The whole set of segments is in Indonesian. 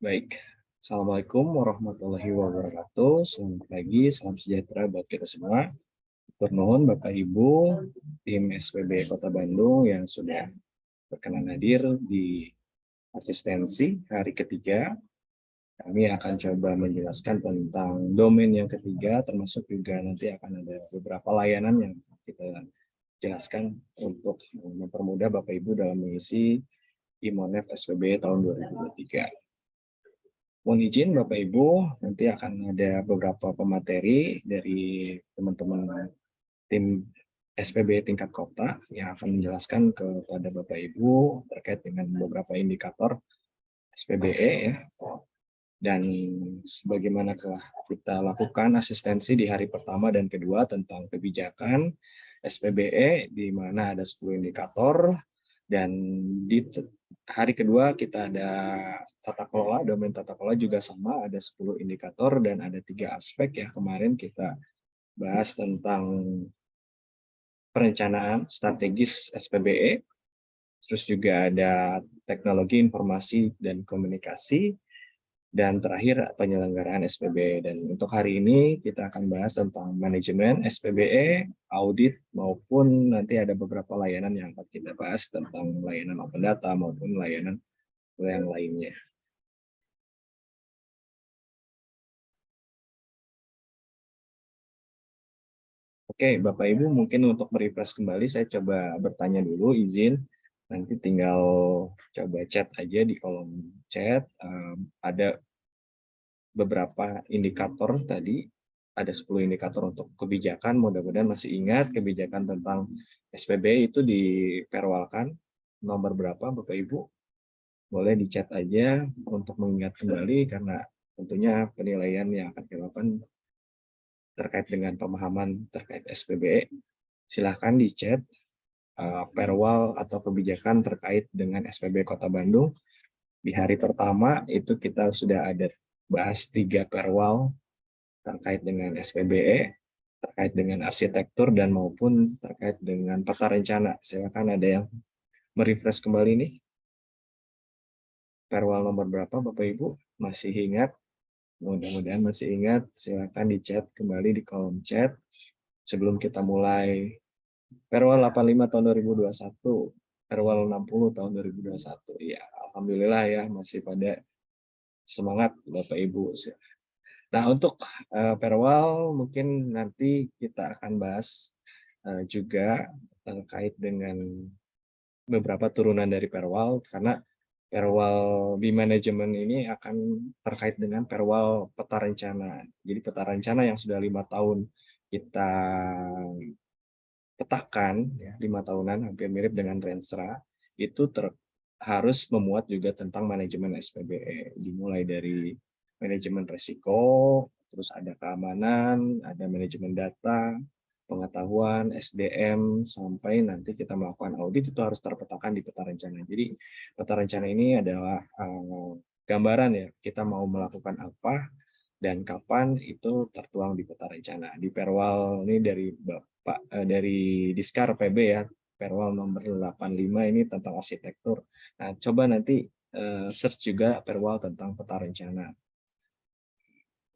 Baik, Assalamualaikum warahmatullahi wabarakatuh. Selamat pagi, salam sejahtera buat kita semua. Turnuhun Bapak Ibu, tim SPB Kota Bandung yang sudah berkenan hadir di asistensi hari ketiga. Kami akan coba menjelaskan tentang domain yang ketiga, termasuk juga nanti akan ada beberapa layanan yang kita jelaskan untuk mempermudah Bapak Ibu dalam mengisi IMONEF SPB tahun 2023. Mohon izin Bapak Ibu, nanti akan ada beberapa pemateri dari teman-teman tim SPB tingkat kota yang akan menjelaskan kepada Bapak Ibu terkait dengan beberapa indikator SPBE ya. Dan sebagaimana telah kita lakukan asistensi di hari pertama dan kedua tentang kebijakan SPBE di mana ada 10 indikator dan di hari kedua kita ada tata kelola, domain tata kelola juga sama, ada 10 indikator dan ada tiga aspek ya. Kemarin kita bahas tentang perencanaan strategis SPBE, terus juga ada teknologi informasi dan komunikasi, dan terakhir penyelenggaraan SPBE. Dan untuk hari ini kita akan bahas tentang manajemen SPBE, audit, maupun nanti ada beberapa layanan yang akan kita bahas tentang layanan open data maupun layanan yang lainnya. Oke, Bapak Ibu mungkin untuk merefresh kembali saya coba bertanya dulu izin. Nanti tinggal coba chat aja di kolom chat. Um, ada beberapa indikator tadi. Ada 10 indikator untuk kebijakan mudah-mudahan masih ingat kebijakan tentang SPB itu diperwalkan nomor berapa Bapak Ibu boleh di chat aja untuk mengingat kembali karena tentunya penilaian yang akan dilakukan terkait dengan pemahaman terkait SPBE, silahkan di chat uh, perwal atau kebijakan terkait dengan SPB Kota Bandung. Di hari pertama itu kita sudah ada bahas tiga perwal terkait dengan SPBE, terkait dengan arsitektur dan maupun terkait dengan peta rencana. Silakan ada yang merefresh kembali nih. Perwal nomor berapa Bapak Ibu? Masih ingat? Mudah-mudahan masih ingat, silakan di chat kembali di kolom chat. Sebelum kita mulai Perwal 85 tahun 2021, Perwal 60 tahun 2021. Ya, Alhamdulillah ya masih pada semangat Bapak Ibu. Nah, untuk uh, Perwal mungkin nanti kita akan bahas uh, juga terkait dengan beberapa turunan dari Perwal karena perwal di manajemen ini akan terkait dengan perwal peta rencana. Jadi peta rencana yang sudah lima tahun kita petakan, ya, lima tahunan hampir mirip dengan Renstra, itu ter, harus memuat juga tentang manajemen SPBE, dimulai dari manajemen risiko, terus ada keamanan, ada manajemen data, pengetahuan, SDM, sampai nanti kita melakukan audit itu harus terpetakan di peta rencana. Jadi peta rencana ini adalah uh, gambaran ya, kita mau melakukan apa dan kapan itu tertuang di peta rencana. Di Perwal ini dari Bapak uh, dari Diskar PB ya, Perwal nomor 85 ini tentang arsitektur. Nah, coba nanti uh, search juga Perwal tentang peta rencana.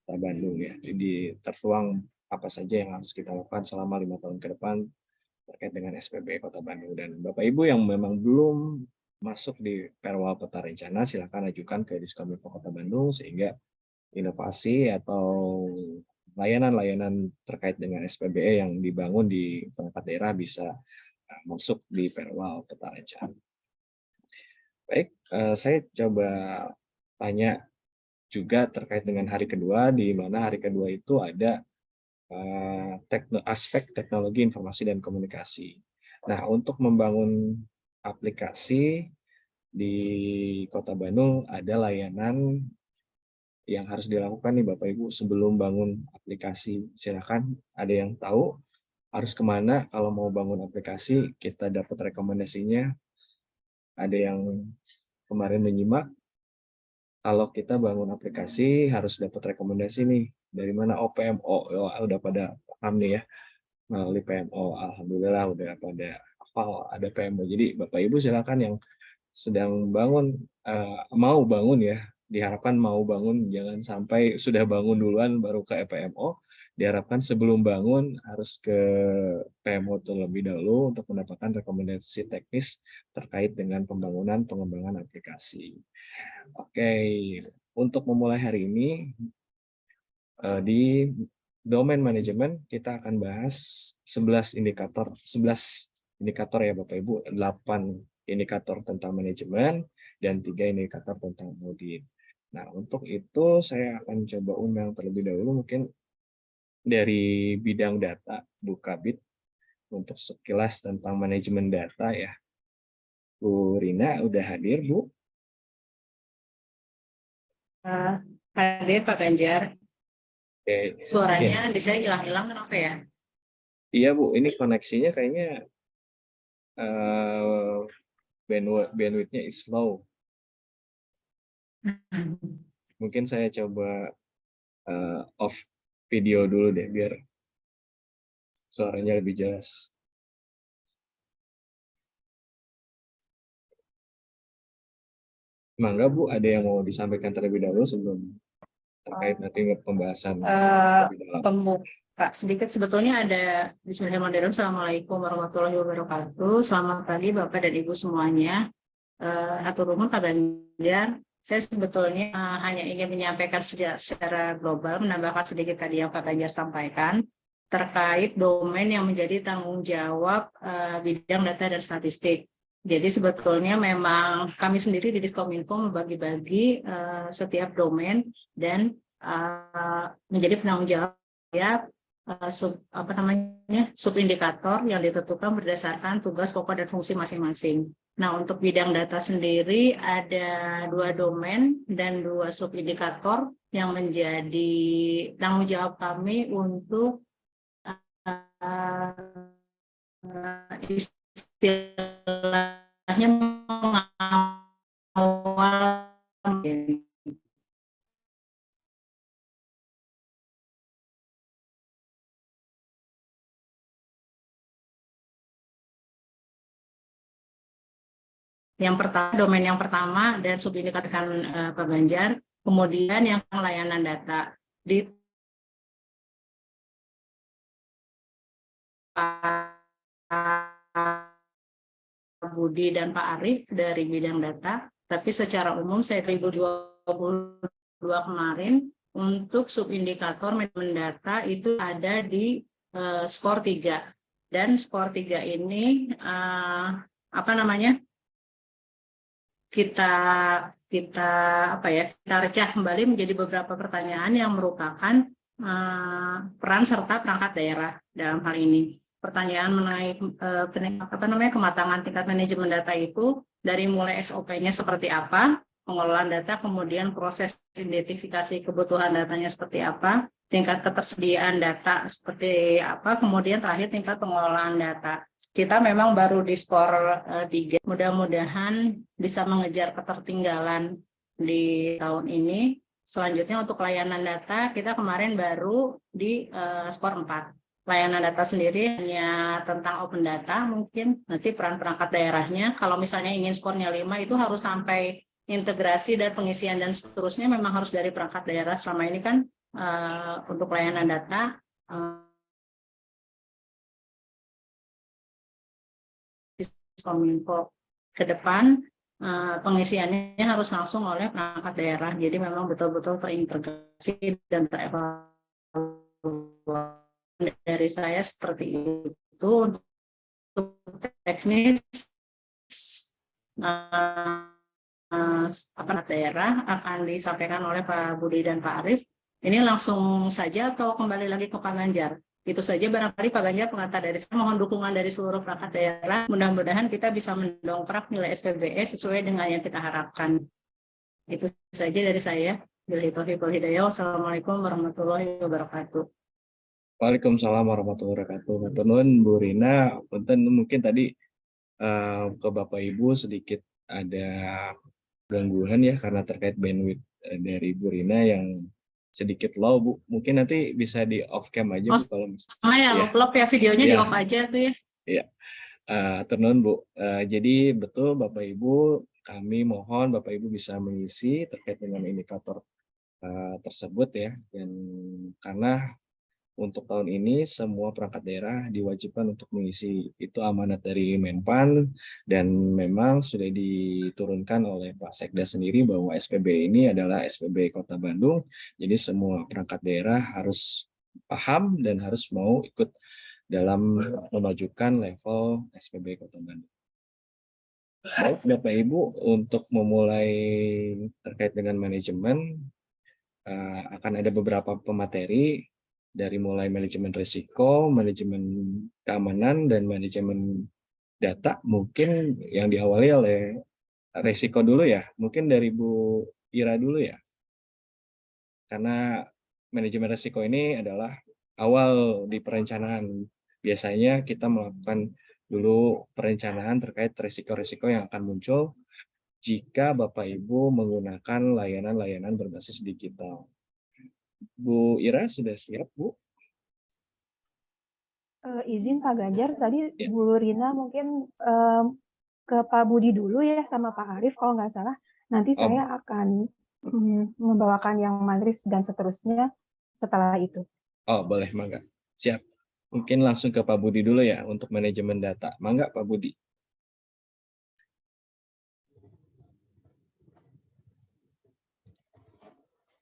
Kota Bandung ya. Jadi tertuang apa saja yang harus kita lakukan selama lima tahun ke depan terkait dengan SPB Kota Bandung. Dan Bapak Ibu yang memang belum masuk di perwal peta rencana, silakan ajukan ke Diskominfo Kota Bandung sehingga inovasi atau layanan-layanan terkait dengan SPBE yang dibangun di perangkat daerah bisa uh, masuk di perwal peta rencana. Baik, uh, saya coba tanya juga terkait dengan hari kedua, di mana hari kedua itu ada Eh, aspek teknologi informasi dan komunikasi. Nah, untuk membangun aplikasi di Kota Bandung ada layanan yang harus dilakukan nih Bapak Ibu sebelum bangun aplikasi. Silakan ada yang tahu harus ke mana kalau mau bangun aplikasi kita dapat rekomendasinya. Ada yang kemarin menyimak kalau kita bangun aplikasi harus dapat rekomendasi nih dari mana? Oh PMO oh, udah pada paham nih ya. Melalui PMO alhamdulillah udah pada hafal ada PMO jadi Bapak Ibu silakan yang sedang bangun uh, mau bangun ya. Diharapkan mau bangun jangan sampai sudah bangun duluan baru ke PMO diharapkan sebelum bangun harus ke PMO terlebih dahulu untuk mendapatkan rekomendasi teknis terkait dengan pembangunan pengembangan aplikasi. Oke, untuk memulai hari ini di domain manajemen kita akan bahas 11 indikator 11 indikator ya Bapak Ibu, 8 indikator tentang manajemen dan tiga indikator tentang audit. Nah, untuk itu saya akan coba undang terlebih dahulu mungkin dari bidang data Bu Kabit untuk sekilas tentang manajemen data ya. Bu Rina udah hadir Bu? Uh, hadir Pak Ganjar. Oke. Suaranya di saya hilang-hilang kenapa ya? Iya Bu, ini koneksinya kayaknya uh, bandwidth bandwidthnya is slow. Mungkin saya coba uh, off video dulu deh biar suaranya lebih jelas. Mangga Bu, ada yang mau disampaikan terlebih dahulu sebelum terkait nanti pembahasan uh, pembuka sedikit. Sebetulnya ada Bismillahirrahmanirrahim. Assalamualaikum warahmatullahi wabarakatuh. Selamat pagi Bapak dan Ibu semuanya. Uh, atur rumah Pak Banjar saya sebetulnya uh, hanya ingin menyampaikan secara, secara global, menambahkan sedikit tadi yang Pak Ganjar sampaikan, terkait domain yang menjadi tanggung jawab uh, bidang data dan statistik. Jadi sebetulnya memang kami sendiri di Diskominfo membagi-bagi uh, setiap domain dan uh, menjadi penanggung jawab ya uh, sub apa namanya subindikator yang ditentukan berdasarkan tugas pokok dan fungsi masing-masing. Nah, untuk bidang data sendiri ada dua domain dan dua subindikator yang menjadi tanggung jawab kami untuk uh, istilahnya mengawal Yang pertama, domain yang pertama dan subindikatorkan uh, Pak Banjar. Kemudian yang layanan data. Di Pak Budi dan Pak Arief dari bidang data, tapi secara umum saya 2022 kemarin untuk subindikator manajemen data itu ada di uh, skor 3. Dan skor 3 ini uh, apa namanya? kita kita apa ya kita recah kembali menjadi beberapa pertanyaan yang merupakan uh, peran serta perangkat daerah dalam hal ini. Pertanyaan mengenai uh, apa namanya kematangan tingkat manajemen data itu dari mulai SOP-nya seperti apa, pengelolaan data, kemudian proses identifikasi kebutuhan datanya seperti apa, tingkat ketersediaan data seperti apa, kemudian terakhir tingkat pengelolaan data kita memang baru di skor uh, tiga. Mudah-mudahan bisa mengejar ketertinggalan di tahun ini. Selanjutnya untuk layanan data, kita kemarin baru di uh, skor 4. Layanan data sendiri hanya tentang open data, mungkin nanti peran perangkat daerahnya. Kalau misalnya ingin skornya 5, itu harus sampai integrasi dan pengisian dan seterusnya memang harus dari perangkat daerah. Selama ini kan uh, untuk layanan data, uh, Kominfo ke depan eh, pengisiannya harus langsung oleh perangkat daerah. Jadi memang betul-betul terintegrasi dan terevaluasi dari saya seperti itu untuk teknis uh, apa daerah akan disampaikan oleh Pak Budi dan Pak Arief. Ini langsung saja atau kembali lagi ke Pak Ganjar? Itu saja barangkali Pak Ganjar pengantar dari saya. Mohon dukungan dari seluruh perangkat daerah. Mudah-mudahan kita bisa mendongkrak nilai SPBE sesuai dengan yang kita harapkan. Itu saja dari saya. Bila taufiq hidayah. Wassalamualaikum warahmatullahi wabarakatuh. Waalaikumsalam warahmatullahi wabarakatuh. Menurut Bu Rina, mungkin tadi uh, ke Bapak Ibu sedikit ada gangguan ya karena terkait bandwidth eh, dari Bu Rina yang sedikit low Bu. Mungkin nanti bisa di off cam aja oh, Bu kalau misalnya. ya, ya. Lop ya videonya ya. di off aja tuh ya. Iya. Uh, tenun Bu. Uh, jadi betul Bapak Ibu kami mohon Bapak Ibu bisa mengisi terkait dengan indikator tersebut ya dan karena untuk tahun ini semua perangkat daerah diwajibkan untuk mengisi itu amanat dari Menpan dan memang sudah diturunkan oleh Pak Sekda sendiri bahwa SPB ini adalah SPB Kota Bandung jadi semua perangkat daerah harus paham dan harus mau ikut dalam memajukan level SPB Kota Bandung. Baik Bapak Ibu untuk memulai terkait dengan manajemen eh, akan ada beberapa pemateri dari mulai manajemen risiko, manajemen keamanan, dan manajemen data, mungkin yang diawali oleh risiko dulu ya, mungkin dari Bu Ira dulu ya. Karena manajemen risiko ini adalah awal di perencanaan. Biasanya kita melakukan dulu perencanaan terkait risiko-risiko yang akan muncul jika Bapak Ibu menggunakan layanan-layanan berbasis digital. Bu Ira sudah siap, Bu? Uh, izin Pak Ganjar, tadi ya. Bu Rina mungkin um, ke Pak Budi dulu ya sama Pak Arief kalau nggak salah. Nanti oh. saya akan um, membawakan yang matris dan seterusnya setelah itu. Oh, boleh, Mangga. Siap. Mungkin langsung ke Pak Budi dulu ya untuk manajemen data. Mangga, Pak Budi.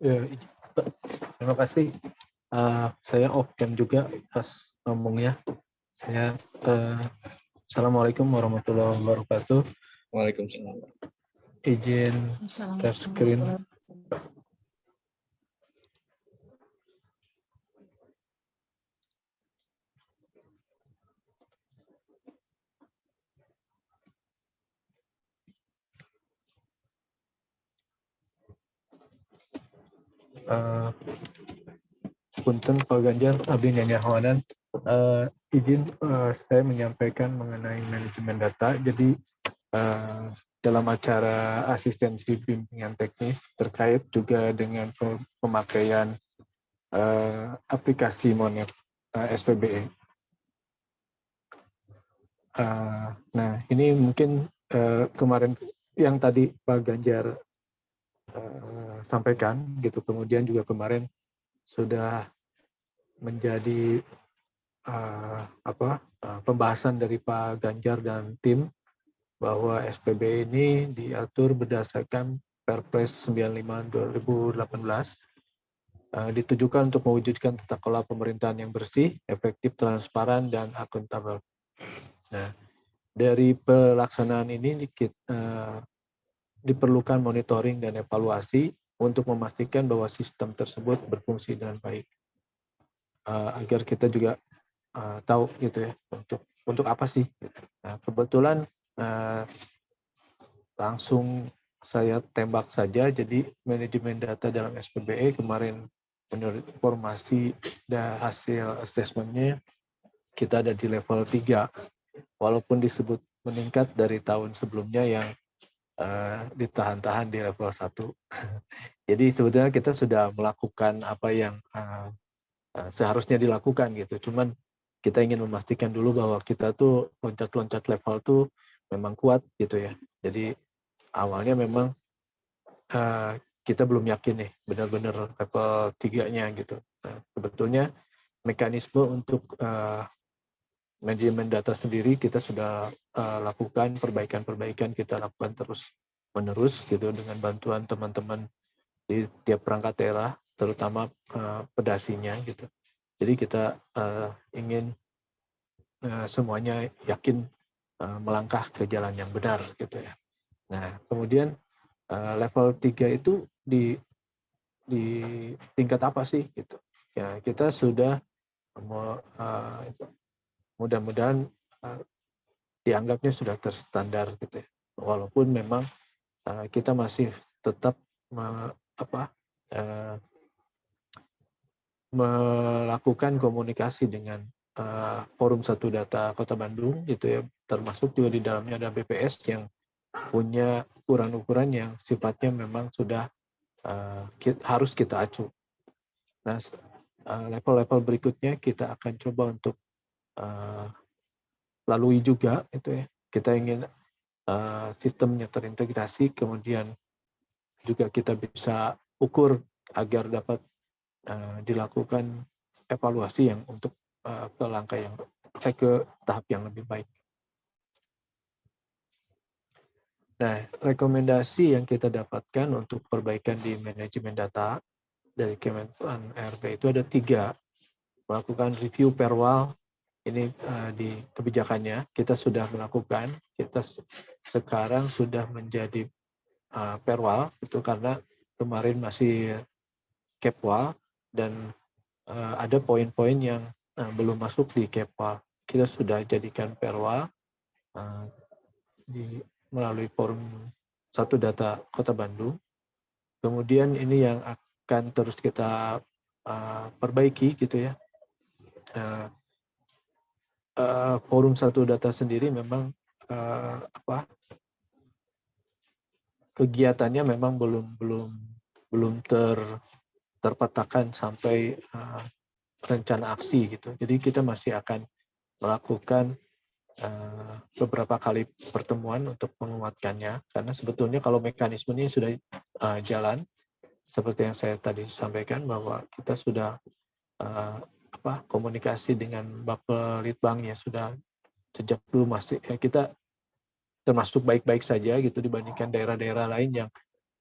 Ya, Terima kasih. Uh, saya off cam juga pas ngomongnya. Saya uh, Assalamualaikum warahmatullahi wabarakatuh. Waalaikumsalam. Izin share screen. Uh, punten Pak Ganjar, Abdi Nyanyahonan, uh, izin uh, saya menyampaikan mengenai manajemen data. Jadi uh, dalam acara asistensi bimbingan teknis terkait juga dengan pemakaian uh, aplikasi Monet uh, SPBE. Uh, nah, ini mungkin uh, kemarin yang tadi Pak Ganjar uh, sampaikan gitu kemudian juga kemarin sudah menjadi uh, apa uh, pembahasan dari Pak Ganjar dan tim bahwa SPB ini diatur berdasarkan Perpres 95 2018 uh, ditujukan untuk mewujudkan tata kelola pemerintahan yang bersih, efektif, transparan dan akuntabel. Nah, dari pelaksanaan ini uh, diperlukan monitoring dan evaluasi untuk memastikan bahwa sistem tersebut berfungsi dengan baik. Uh, agar kita juga uh, tahu gitu ya untuk untuk apa sih. Gitu. Nah, kebetulan uh, langsung saya tembak saja. Jadi manajemen data dalam SPBE kemarin menurut informasi dan hasil asesmennya kita ada di level 3 walaupun disebut meningkat dari tahun sebelumnya yang uh, ditahan-tahan di level 1 Jadi sebetulnya kita sudah melakukan apa yang uh, uh, seharusnya dilakukan gitu. Cuman kita ingin memastikan dulu bahwa kita tuh loncat-loncat level tuh memang kuat gitu ya. Jadi awalnya memang uh, kita belum yakin nih benar-benar level tiganya gitu. Nah, sebetulnya mekanisme untuk uh, manajemen data sendiri kita sudah uh, lakukan perbaikan-perbaikan kita lakukan terus menerus gitu dengan bantuan teman-teman di tiap perangkat daerah, terutama uh, pedasinya gitu. Jadi kita uh, ingin uh, semuanya yakin uh, melangkah ke jalan yang benar gitu ya. Nah, kemudian uh, level 3 itu di di tingkat apa sih gitu. Ya, kita sudah uh, mudah-mudahan uh, dianggapnya sudah terstandar gitu ya. Walaupun memang uh, kita masih tetap apa uh, melakukan komunikasi dengan uh, forum satu data Kota Bandung gitu ya termasuk juga di dalamnya ada BPS yang punya ukuran-ukuran yang sifatnya memang sudah uh, kita, harus kita acu. Nah level-level berikutnya kita akan coba untuk uh, lalui juga itu ya kita ingin eh, sistemnya terintegrasi, kemudian juga kita bisa ukur agar dapat eh, dilakukan evaluasi yang untuk eh, ke langkah yang eh, ke tahap yang lebih baik. Nah, rekomendasi yang kita dapatkan untuk perbaikan di manajemen data dari Kemenpan RB itu ada tiga. Melakukan review perwal, ini uh, di kebijakannya, kita sudah melakukan, kita sekarang sudah menjadi uh, perwal, itu karena kemarin masih kepwal, dan uh, ada poin-poin yang uh, belum masuk di kepwal. Kita sudah jadikan perwal, uh, di melalui forum satu data Kota Bandung. Kemudian ini yang akan terus kita uh, perbaiki gitu ya. Uh, uh, forum satu data sendiri memang uh, apa kegiatannya memang belum belum belum ter terpetakan sampai uh, rencana aksi gitu. Jadi kita masih akan melakukan Eh, beberapa kali pertemuan untuk menguatkannya karena sebetulnya kalau mekanismenya sudah uh, jalan seperti yang saya tadi sampaikan bahwa kita sudah uh, apa komunikasi dengan Bapak Litbang ya sudah sejak dulu masih ya kita termasuk baik-baik saja gitu dibandingkan daerah-daerah lain yang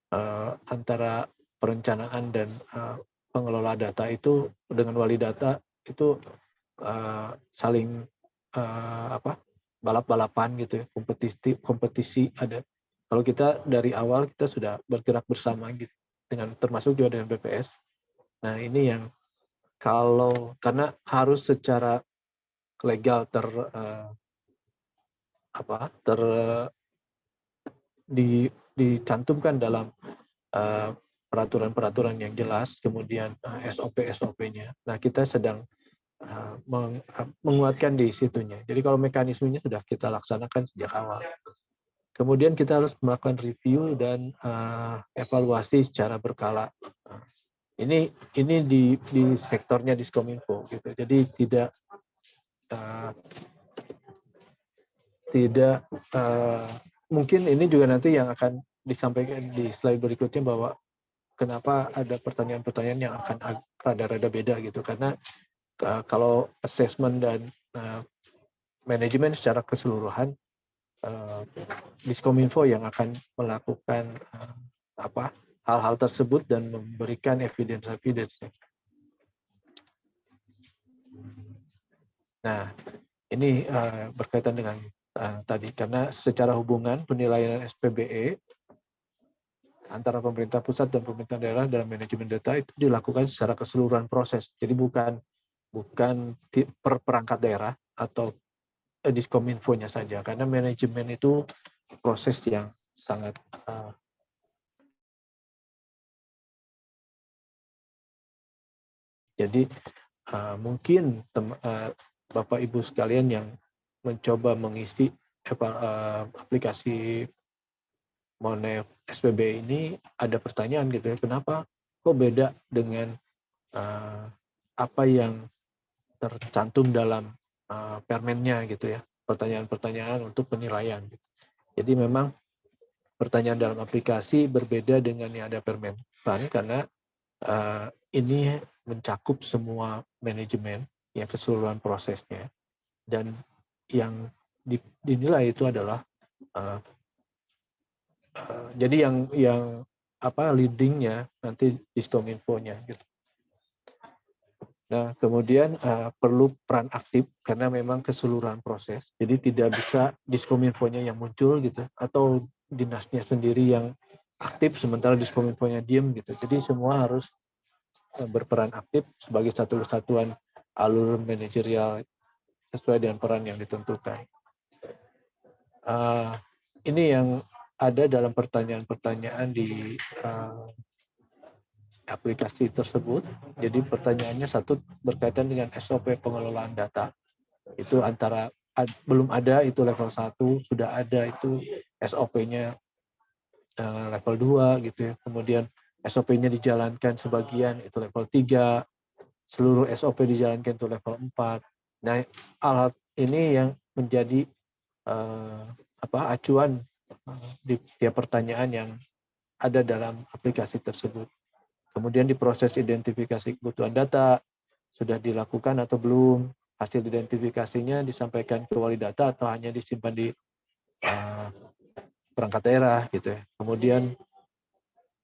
uh, antara perencanaan dan uh, pengelola data itu dengan wali data itu uh, saling uh, apa balap-balapan gitu ya kompetisi kompetisi ada. Kalau kita dari awal kita sudah bergerak bersama gitu dengan termasuk juga dengan BPS nah ini yang kalau karena harus secara legal ter uh, apa ter di dicantumkan dalam peraturan-peraturan uh, yang jelas kemudian uh, SOP SOP-nya nah kita sedang Eh, eh, menguatkan di situnya. Jadi kalau mekanismenya sudah kita laksanakan sejak awal. Kemudian kita harus melakukan review dan uh, evaluasi secara berkala. Ini ini di di sektornya Diskominfo gitu. Jadi tidak uh, tidak uh, mungkin ini juga nanti yang akan disampaikan di slide berikutnya bahwa kenapa ada pertanyaan-pertanyaan yang akan rada-rada beda gitu karena uh, kalau assessment dan uh, manajemen secara keseluruhan uh, Diskominfo yang akan melakukan uh, apa hal-hal tersebut dan memberikan evidence evidence. Nah, ini uh, berkaitan dengan uh, tadi karena secara hubungan penilaian SPBE antara pemerintah pusat dan pemerintah daerah dalam manajemen data itu dilakukan secara keseluruhan proses. Jadi bukan bukan per perangkat daerah atau eh, diskominfonya saja karena manajemen itu proses yang sangat jadi uh, mungkin tem, uh, bapak ibu sekalian yang mencoba mengisi uh, aplikasi Monev SPB ini ada pertanyaan gitu ya kenapa kok beda dengan uh, apa yang tercantum dalam uh, permennya gitu ya pertanyaan-pertanyaan untuk penilaian gitu. jadi memang pertanyaan dalam aplikasi berbeda dengan yang ada permen karena uh, ini mencakup semua manajemen yang keseluruhan prosesnya dan yang dinilai itu adalah uh, uh, jadi yang yang apa leadingnya nanti diskominfonya gitu Nah, kemudian uh, perlu peran aktif karena memang keseluruhan proses. Jadi tidak bisa diskominfonya yang muncul gitu atau dinasnya sendiri yang aktif sementara diskominfonya diem gitu. Jadi semua harus berperan aktif sebagai satu kesatuan alur manajerial sesuai dengan peran yang ditentukan. Uh, ini yang ada dalam pertanyaan-pertanyaan di uh, aplikasi tersebut. Jadi pertanyaannya satu berkaitan dengan SOP pengelolaan data. Itu antara ad, belum ada itu level 1, sudah ada itu SOP-nya uh, eh, level 2 gitu ya. Kemudian SOP-nya dijalankan sebagian itu level 3, seluruh SOP dijalankan itu level 4. Nah, alat ini yang menjadi uh, apa acuan eh, di tiap pertanyaan yang ada dalam aplikasi tersebut. Kemudian diproses identifikasi kebutuhan data, sudah dilakukan atau belum, hasil identifikasinya disampaikan ke wali data atau hanya disimpan di uh, perangkat daerah gitu ya. Kemudian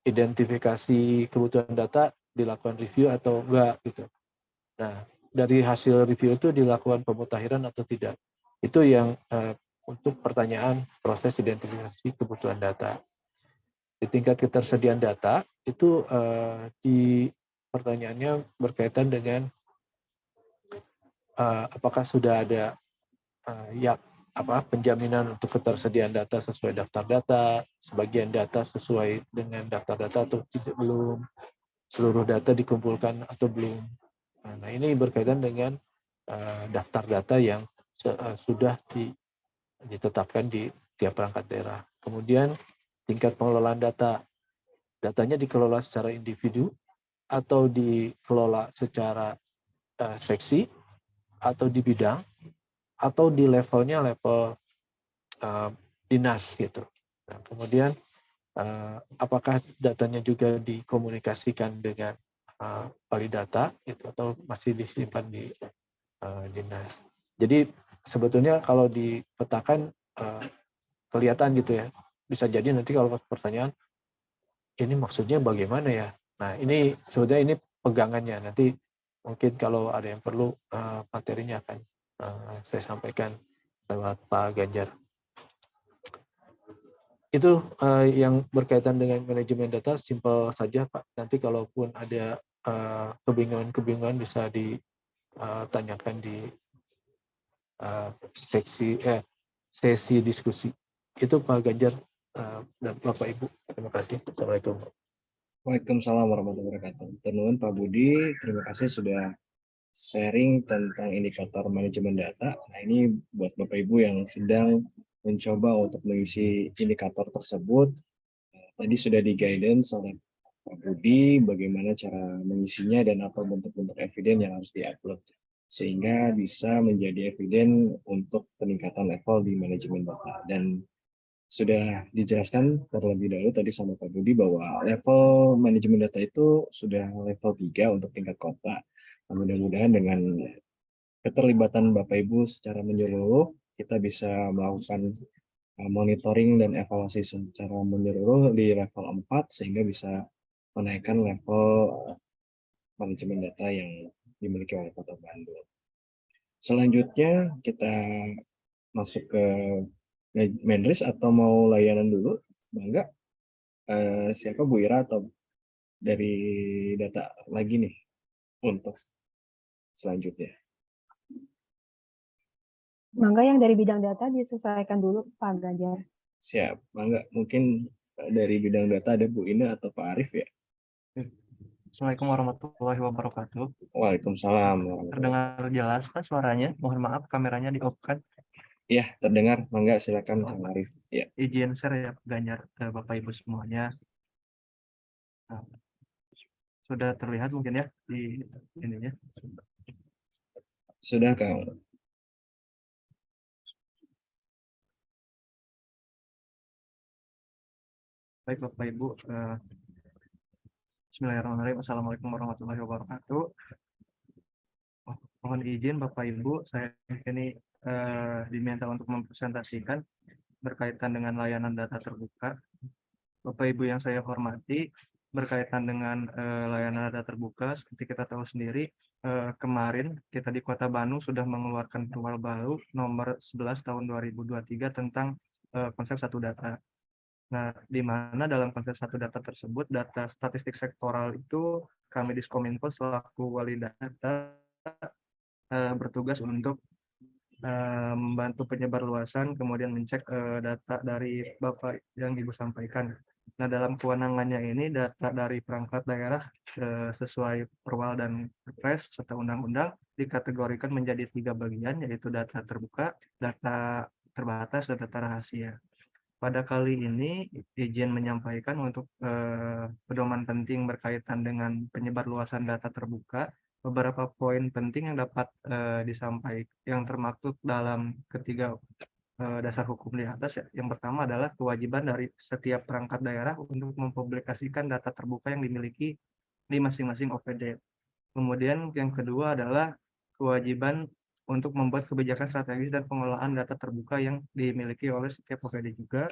identifikasi kebutuhan data dilakukan review atau enggak gitu. Nah, dari hasil review itu dilakukan pemutakhiran atau tidak. Itu yang uh, untuk pertanyaan proses identifikasi kebutuhan data. Di tingkat ketersediaan data itu uh, di pertanyaannya berkaitan dengan uh, apakah sudah ada uh, ya apa penjaminan untuk ketersediaan data sesuai daftar data, sebagian data sesuai dengan daftar data atau tidak belum, seluruh data dikumpulkan atau belum. Nah, ini berkaitan dengan uh, daftar data yang uh, sudah di, ditetapkan di tiap perangkat daerah. Kemudian tingkat pengelolaan data, datanya dikelola secara individu atau dikelola secara uh, seksi atau di bidang atau di levelnya level uh, dinas gitu. Nah, kemudian uh, apakah datanya juga dikomunikasikan dengan uh, data itu atau masih disimpan di uh, dinas. Jadi sebetulnya kalau dipetakan uh, kelihatan gitu ya. Bisa jadi nanti kalau pertanyaan ini maksudnya bagaimana ya? Nah, ini sebetulnya ini pegangannya. Nanti mungkin kalau ada yang perlu materinya akan uh, saya sampaikan lewat Pak Ganjar. Itu uh, yang berkaitan dengan manajemen data, simpel saja Pak. Nanti kalaupun ada kebingungan-kebingungan uh, bisa ditanyakan di uh, seksi eh, sesi diskusi. Itu Pak Ganjar uh, dan Bapak Ibu. Terima kasih. Assalamualaikum. Waalaikumsalam warahmatullahi wabarakatuh. Tenuan Pak Budi, terima kasih sudah sharing tentang indikator manajemen data. Nah ini buat Bapak Ibu yang sedang mencoba untuk mengisi indikator tersebut. Tadi sudah di guidance oleh Pak Budi bagaimana cara mengisinya dan apa bentuk-bentuk eviden yang harus diupload sehingga bisa menjadi eviden untuk peningkatan level di manajemen data. Dan sudah dijelaskan terlebih dahulu tadi sama Pak Budi bahwa level manajemen data itu sudah level 3 untuk tingkat kota. Mudah-mudahan dengan keterlibatan Bapak Ibu secara menyeluruh, kita bisa melakukan uh, monitoring dan evaluasi secara menyeluruh di level 4 sehingga bisa menaikkan level uh, manajemen data yang dimiliki oleh Kota Bandung. Selanjutnya kita masuk ke Menris atau mau layanan dulu? Bangga. Uh, siapa Bu Ira atau dari data lagi nih untuk selanjutnya? Mangga yang dari bidang data diselesaikan dulu Pak Ganjar. Siap, Mangga. Mungkin dari bidang data ada Bu Ina atau Pak Arif ya? Assalamualaikum warahmatullahi wabarakatuh. Waalaikumsalam. Terdengar jelas Pak suaranya? Mohon maaf kameranya di off kan? Ya, terdengar. Mangga silakan Kang Arif. Ya. Izin share ya Ganjar ke Bapak Ibu semuanya. Nah, sudah terlihat mungkin ya di ininya. Sudah Kang. Baik Bapak Ibu. Uh, Bismillahirrahmanirrahim. Assalamualaikum warahmatullahi wabarakatuh. Oh, mohon izin Bapak Ibu, saya ini eh, diminta untuk mempresentasikan berkaitan dengan layanan data terbuka. Bapak Ibu yang saya hormati, berkaitan dengan eh, layanan data terbuka, seperti kita tahu sendiri, eh, kemarin kita di Kota Bandung sudah mengeluarkan perwal baru nomor 11 tahun 2023 tentang eh, konsep satu data. Nah, di mana dalam konsep satu data tersebut, data statistik sektoral itu kami di Skominfo selaku wali data eh, bertugas untuk membantu penyebar luasan, kemudian mencek uh, data dari Bapak yang Ibu sampaikan. Nah, dalam kewenangannya ini data dari perangkat daerah uh, sesuai perwal dan perpres serta undang-undang dikategorikan menjadi tiga bagian, yaitu data terbuka, data terbatas, dan data rahasia. Pada kali ini, izin menyampaikan untuk uh, pedoman penting berkaitan dengan penyebar luasan data terbuka beberapa poin penting yang dapat uh, disampaikan yang termaktub dalam ketiga eh, dasar hukum di atas ya. Yang pertama adalah kewajiban dari setiap perangkat daerah untuk mempublikasikan data terbuka yang dimiliki di masing-masing OPD. Kemudian yang kedua adalah kewajiban untuk membuat kebijakan strategis dan pengelolaan data terbuka yang dimiliki oleh setiap OPD juga.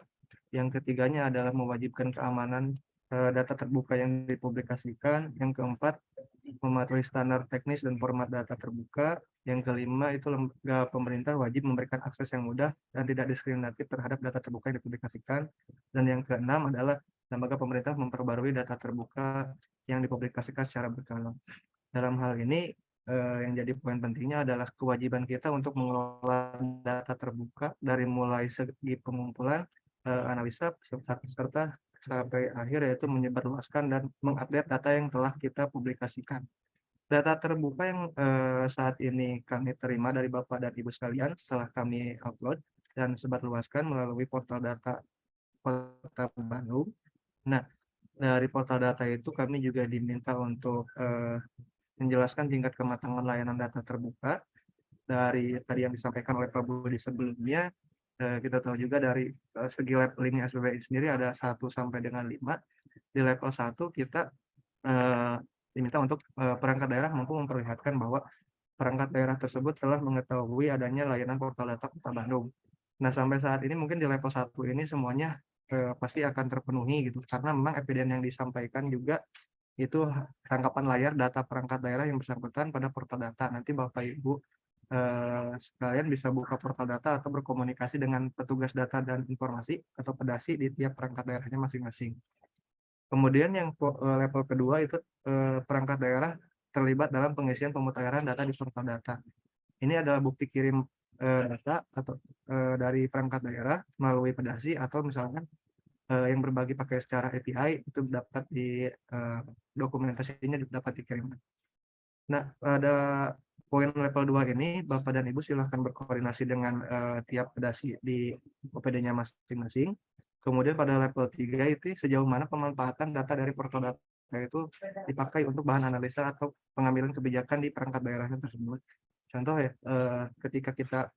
Yang ketiganya adalah mewajibkan keamanan eh, data terbuka yang dipublikasikan. Yang keempat, mematuhi standar teknis dan format data terbuka. Yang kelima itu lembaga pemerintah wajib memberikan akses yang mudah dan tidak diskriminatif terhadap data terbuka yang dipublikasikan. Dan yang keenam adalah lembaga pemerintah memperbarui data terbuka yang dipublikasikan secara berkala. Dalam hal ini eh, yang jadi poin pentingnya adalah kewajiban kita untuk mengelola data terbuka dari mulai segi pengumpulan, eh, analisa, serta, sampai akhir yaitu menyebarluaskan dan mengupdate data yang telah kita publikasikan. Data terbuka yang eh, saat ini kami terima dari Bapak dan Ibu sekalian setelah kami upload dan sebarluaskan melalui portal data Kota Bandung. Nah, dari portal data itu kami juga diminta untuk eh, menjelaskan tingkat kematangan layanan data terbuka dari tadi yang disampaikan oleh Pak Budi sebelumnya kita tahu juga dari eh, segi levelingnya SBBI sendiri ada 1 sampai dengan 5 di level 1 kita eh, diminta untuk eh, perangkat daerah mampu memperlihatkan bahwa perangkat daerah tersebut telah mengetahui adanya layanan portal data Kota Bandung. Nah, sampai saat ini mungkin di level 1 ini semuanya eh, pasti akan terpenuhi gitu karena memang evidence yang disampaikan juga itu tangkapan layar data perangkat daerah yang bersangkutan pada portal data. Nanti Bapak Ibu eh, sekalian bisa buka portal data atau berkomunikasi dengan petugas data dan informasi atau pedasi di tiap perangkat daerahnya masing-masing. Kemudian yang eh, level kedua itu eh, perangkat daerah terlibat dalam pengisian pemutahiran data di portal data. Ini adalah bukti kirim eh, data atau dari perangkat daerah melalui pedasi atau misalkan yang berbagi pakai secara API itu dapat di dokumentasinya juga dapat dikirimkan. Nah, pada poin level 2 ini Bapak dan Ibu silahkan berkoordinasi dengan tiap pedasi di OPD-nya masing-masing Kemudian pada level 3 itu sejauh mana pemanfaatan data dari portal data itu dipakai untuk bahan analisa atau pengambilan kebijakan di perangkat daerahnya tersebut. Contoh ya, eh, ketika kita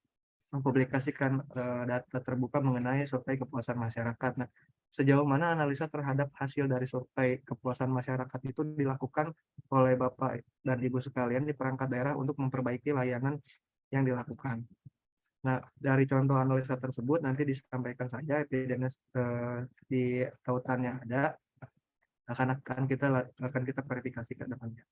mempublikasikan eh, data terbuka mengenai survei kepuasan masyarakat. Nah, sejauh mana analisa terhadap hasil dari survei kepuasan masyarakat itu dilakukan oleh Bapak dan Ibu sekalian di perangkat daerah untuk memperbaiki layanan yang dilakukan. Nah, dari contoh analisa tersebut nanti disampaikan saja evidence eh, di tautan yang ada akan akan kita akan kita verifikasi ke depannya.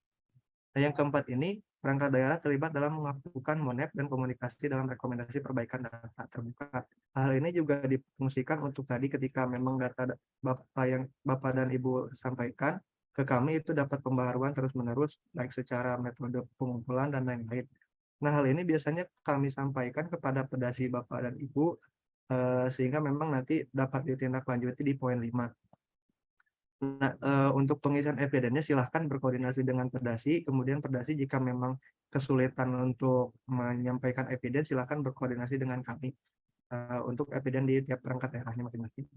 Nah, yang keempat ini perangkat daerah terlibat dalam melakukan monep dan komunikasi dalam rekomendasi perbaikan data terbuka. Hal ini juga difungsikan untuk tadi ketika memang data Bapak yang Bapak dan Ibu sampaikan ke kami itu dapat pembaruan terus-menerus baik secara metode pengumpulan dan lain-lain. Nah, hal ini biasanya kami sampaikan kepada pedasi Bapak dan Ibu, eh, sehingga memang nanti dapat ditindaklanjuti di poin 5. Nah, eh, untuk pengisian evidennya silahkan berkoordinasi dengan pedasi, kemudian pedasi jika memang kesulitan untuk menyampaikan evidence, silahkan berkoordinasi dengan kami eh, untuk evidence di tiap perangkat daerahnya masing-masing.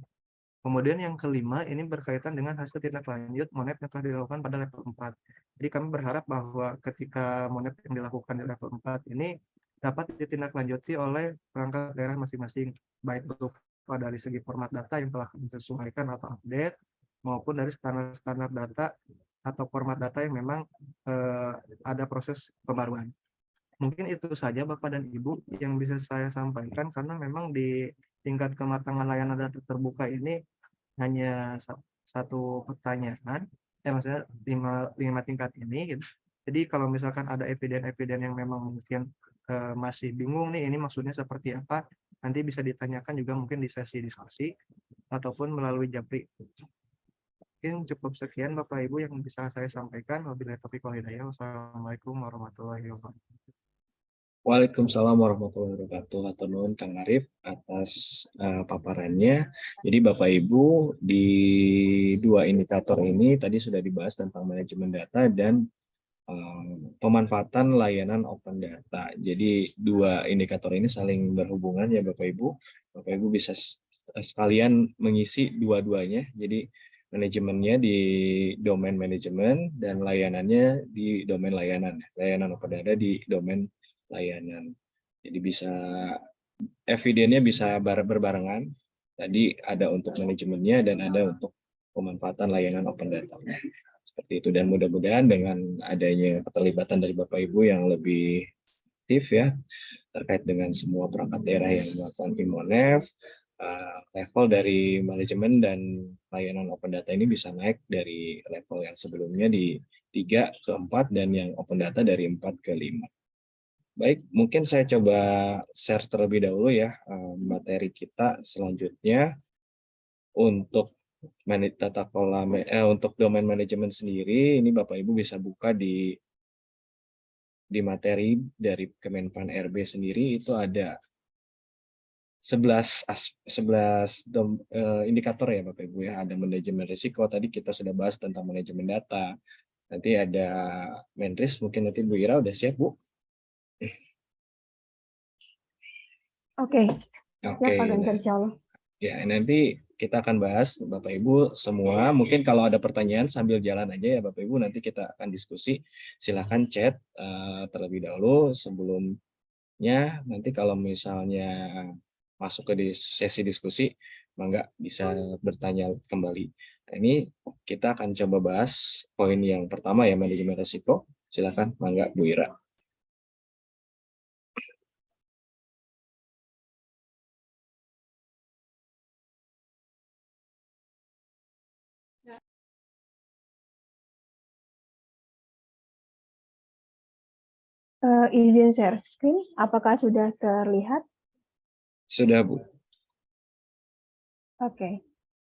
Kemudian yang kelima ini berkaitan dengan hasil tindak lanjut monet yang telah dilakukan pada level 4. Jadi kami berharap bahwa ketika monet yang dilakukan di level 4 ini dapat ditindaklanjuti oleh perangkat daerah masing-masing, baik berupa dari segi format data yang telah disesuaikan atau update, maupun dari standar-standar data atau format data yang memang eh, ada proses pembaruan. Mungkin itu saja Bapak dan Ibu yang bisa saya sampaikan karena memang di tingkat kematangan layanan data terbuka ini hanya satu pertanyaan, ya maksudnya lima, lima tingkat ini. Gitu. Jadi kalau misalkan ada eviden-eviden yang memang mungkin uh, masih bingung nih, ini maksudnya seperti apa, nanti bisa ditanyakan juga mungkin di sesi diskusi ataupun melalui japri. Mungkin cukup sekian Bapak Ibu yang bisa saya sampaikan. Wabillahi taufiq wal hidayah. Wassalamualaikum warahmatullahi wabarakatuh. Waalaikumsalam warahmatullahi wabarakatuh. Atau nuhun Kang Arif atas uh, paparannya. Jadi Bapak Ibu di dua indikator ini tadi sudah dibahas tentang manajemen data dan uh, pemanfaatan layanan open data. Jadi dua indikator ini saling berhubungan ya Bapak Ibu. Bapak Ibu bisa sekalian mengisi dua-duanya. Jadi manajemennya di domain manajemen dan layanannya di domain layanan. Layanan open data di domain layanan. Jadi bisa evidennya bisa bar- berbarengan. Tadi ada untuk manajemennya dan ada untuk pemanfaatan layanan open data. Seperti itu dan mudah-mudahan dengan adanya keterlibatan dari Bapak Ibu yang lebih aktif ya terkait dengan semua perangkat daerah yang melakukan Imonef, eh, level dari manajemen dan layanan open data ini bisa naik dari level yang sebelumnya di 3 ke 4 dan yang open data dari 4 ke 5. Baik, mungkin saya coba share terlebih dahulu ya eh, materi kita selanjutnya untuk tata kelola eh, untuk domain manajemen sendiri ini Bapak Ibu bisa buka di di materi dari Kemenpan RB sendiri itu ada 11 as, 11 dom, eh, indikator ya Bapak Ibu ya. Ada manajemen risiko tadi kita sudah bahas tentang manajemen data. Nanti ada Menris mungkin nanti Bu Ira udah siap Bu? Oke, Oke ya Pak Ganjar, nah, insya Allah. ya nanti kita akan bahas Bapak Ibu semua. Mungkin kalau ada pertanyaan sambil jalan aja ya Bapak Ibu. Nanti kita akan diskusi. Silahkan chat eh, terlebih dahulu sebelumnya. Nanti kalau misalnya masuk ke sesi diskusi mangga bisa bertanya kembali. Nah, ini kita akan coba bahas poin yang pertama ya manajemen risiko. Silakan mangga Bu Ira? Eh, izin share screen, apakah sudah terlihat? Sudah Bu Oke.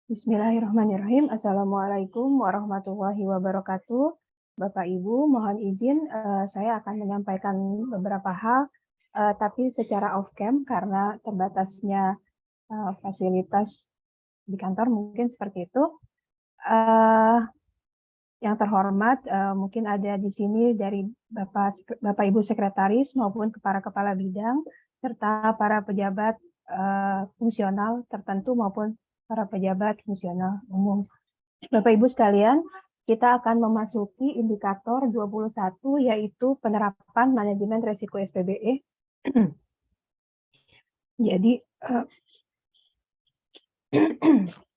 Bismillahirrahmanirrahim. Assalamualaikum warahmatullahi wabarakatuh. Bapak Ibu, mohon izin eh, saya akan menyampaikan beberapa hal, eh, tapi secara off cam karena terbatasnya eh, fasilitas di kantor mungkin seperti itu. Eh, yang terhormat, eh, mungkin ada di sini dari Bapak Bapak Ibu Sekretaris maupun para kepala bidang serta para pejabat eh, fungsional tertentu maupun para pejabat fungsional umum. Bapak Ibu sekalian, kita akan memasuki indikator 21 yaitu penerapan manajemen resiko SPBE. Jadi eh,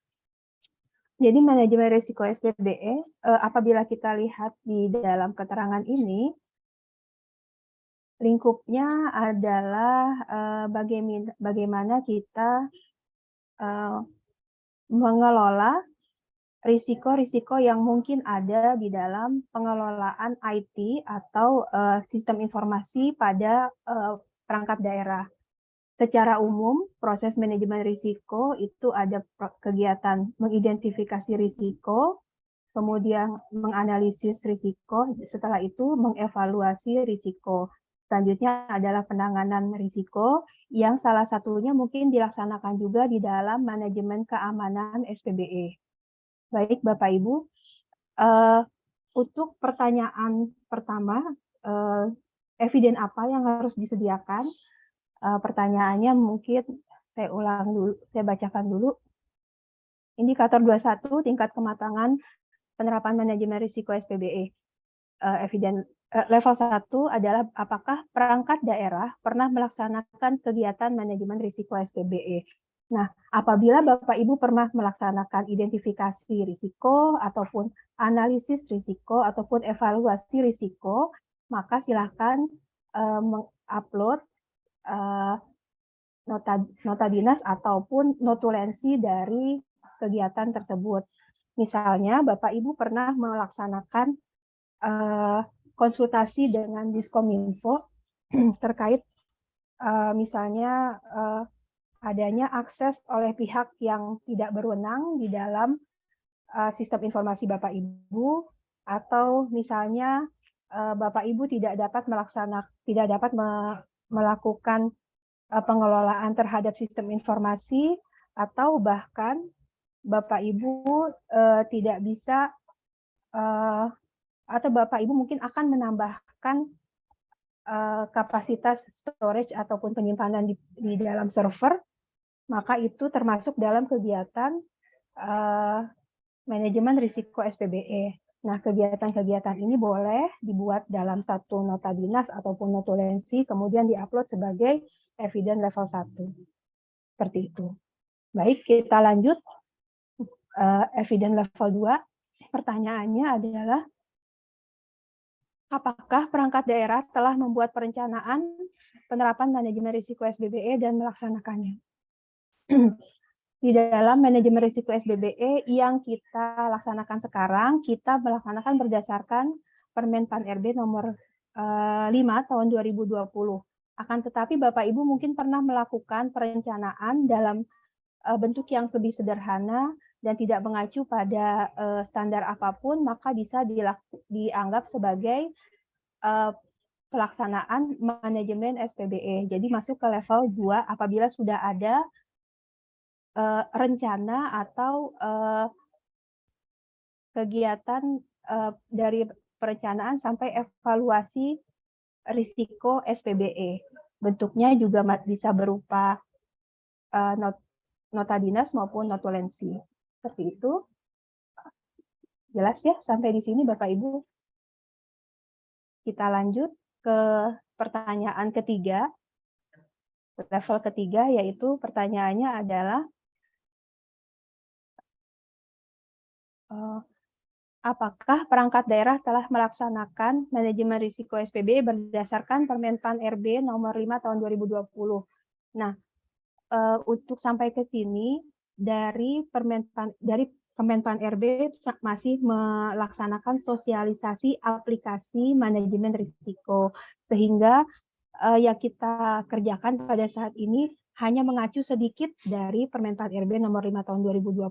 Jadi manajemen risiko SPBE eh, apabila kita lihat di dalam keterangan ini lingkupnya adalah eh, bagaimana kita eh, mengelola risiko-risiko yang mungkin ada di dalam pengelolaan IT atau eh, sistem informasi pada perangkat daerah. Secara umum, proses manajemen risiko itu ada kegiatan mengidentifikasi risiko, kemudian menganalisis risiko, setelah itu mengevaluasi risiko. Selanjutnya adalah penanganan risiko yang salah satunya mungkin dilaksanakan juga di dalam manajemen keamanan SPBE. Baik Bapak Ibu, eh, untuk pertanyaan pertama, eh, eviden apa yang harus disediakan? Eh, pertanyaannya mungkin saya ulang dulu, saya bacakan dulu. Indikator 21 tingkat kematangan penerapan manajemen risiko SPBE. Eh, eviden level 1 adalah apakah perangkat daerah pernah melaksanakan kegiatan manajemen risiko SPBE. Nah, apabila Bapak Ibu pernah melaksanakan identifikasi risiko ataupun analisis risiko ataupun evaluasi risiko, maka silakan eh, mengupload eh, nota nota dinas ataupun notulensi dari kegiatan tersebut. Misalnya Bapak Ibu pernah melaksanakan eh, konsultasi dengan Diskominfo terkait eh, misalnya eh, adanya akses oleh pihak yang tidak berwenang di dalam eh, sistem informasi Bapak Ibu atau misalnya eh, Bapak Ibu tidak dapat melaksanakan tidak dapat me- melakukan eh, pengelolaan terhadap sistem informasi atau bahkan Bapak Ibu eh, tidak bisa eh, atau Bapak Ibu mungkin akan menambahkan eh, kapasitas storage ataupun penyimpanan di, di dalam server, maka itu termasuk dalam kegiatan eh, manajemen risiko SPBE. Nah, kegiatan-kegiatan ini boleh dibuat dalam satu nota dinas ataupun notulensi, kemudian diupload sebagai eviden level 1. Seperti itu. Baik, kita lanjut. Uh, eviden level 2. Pertanyaannya adalah, apakah perangkat daerah telah membuat perencanaan penerapan manajemen risiko SBBE dan melaksanakannya? Di dalam manajemen risiko SBBE yang kita laksanakan sekarang, kita melaksanakan berdasarkan Permen Pan RB nomor 5 eh, tahun 2020. Akan tetapi Bapak Ibu mungkin pernah melakukan perencanaan dalam eh, bentuk yang lebih sederhana dan tidak mengacu pada eh, standar apa pun, maka bisa dianggap sebagai pelaksanaan manajemen SPBE. Jadi masuk ke level 2 apabila sudah ada rencana atau kegiatan dari perencanaan sampai evaluasi risiko SPBE. Bentuknya juga bisa berupa uh, not, nota dinas maupun notulensi. Seperti itu. Jelas ya sampai di sini Bapak Ibu? Kita lanjut ke pertanyaan ketiga. Level ketiga yaitu pertanyaannya adalah uh, apakah perangkat daerah telah melaksanakan manajemen risiko SPB berdasarkan Permenpan RB nomor 5 tahun 2020. Nah, uh, untuk sampai ke sini dari Permenpan dari Kemenpan RB masih melaksanakan sosialisasi aplikasi manajemen risiko sehingga uh, yang kita kerjakan pada saat ini hanya mengacu sedikit dari Permenpan RB nomor 5 tahun 2020.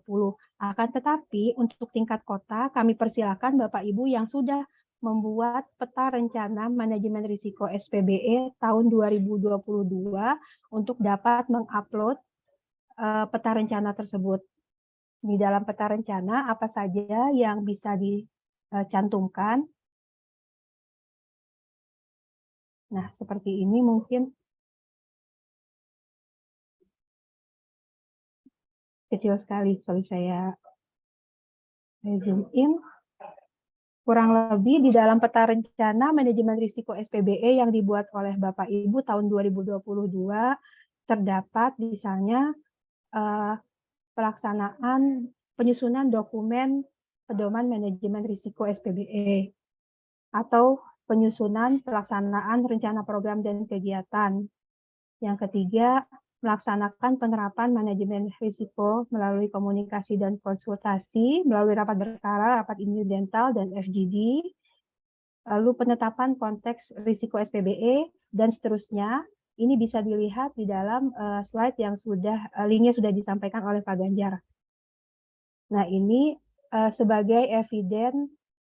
Akan tetapi untuk tingkat kota kami persilakan Bapak Ibu yang sudah membuat peta rencana manajemen risiko SPBE tahun 2022 untuk dapat mengupload peta rencana tersebut. Di dalam peta rencana apa saja yang bisa dicantumkan. Nah, seperti ini mungkin kecil sekali kalau saya zoom in. Kurang lebih di dalam peta rencana manajemen risiko SPBE yang dibuat oleh Bapak Ibu tahun 2022 terdapat misalnya uh, pelaksanaan penyusunan dokumen pedoman manajemen risiko SPBE atau penyusunan pelaksanaan rencana program dan kegiatan. Yang ketiga, melaksanakan penerapan manajemen risiko melalui komunikasi dan konsultasi, melalui rapat berkala, rapat incidental, dan FGD, lalu penetapan konteks risiko SPBE, dan seterusnya. Ini bisa dilihat di dalam uh, slide yang sudah, uh, linknya sudah disampaikan oleh Pak Ganjar. Nah ini uh, sebagai eviden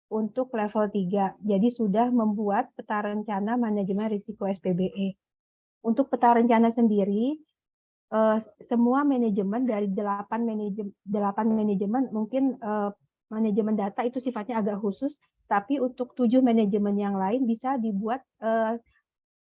untuk level 3, jadi sudah membuat peta rencana manajemen risiko SPBE. Untuk peta rencana sendiri, uh, semua manajemen dari delapan manajemen delapan manajemen mungkin uh, manajemen data itu sifatnya agak khusus, tapi untuk tujuh manajemen yang lain bisa dibuat uh,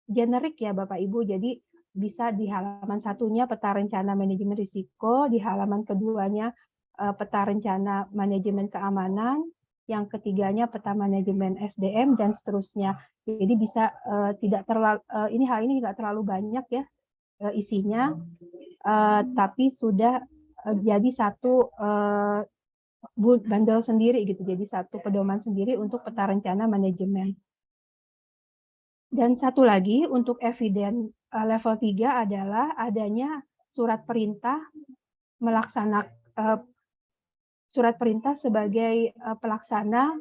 generik ya Bapak Ibu. Jadi bisa di halaman satunya peta rencana manajemen risiko, di halaman keduanya uh, peta rencana manajemen keamanan, yang ketiganya peta manajemen SDM dan seterusnya. Jadi bisa uh, tidak terlalu uh, ini hal ini tidak terlalu banyak ya uh, isinya, uh, tapi sudah uh, jadi satu uh, bundle sendiri gitu, jadi satu pedoman sendiri untuk peta rencana manajemen. Dan satu lagi untuk eviden uh, level 3 adalah adanya surat perintah melaksanakan uh, surat perintah sebagai uh, pelaksana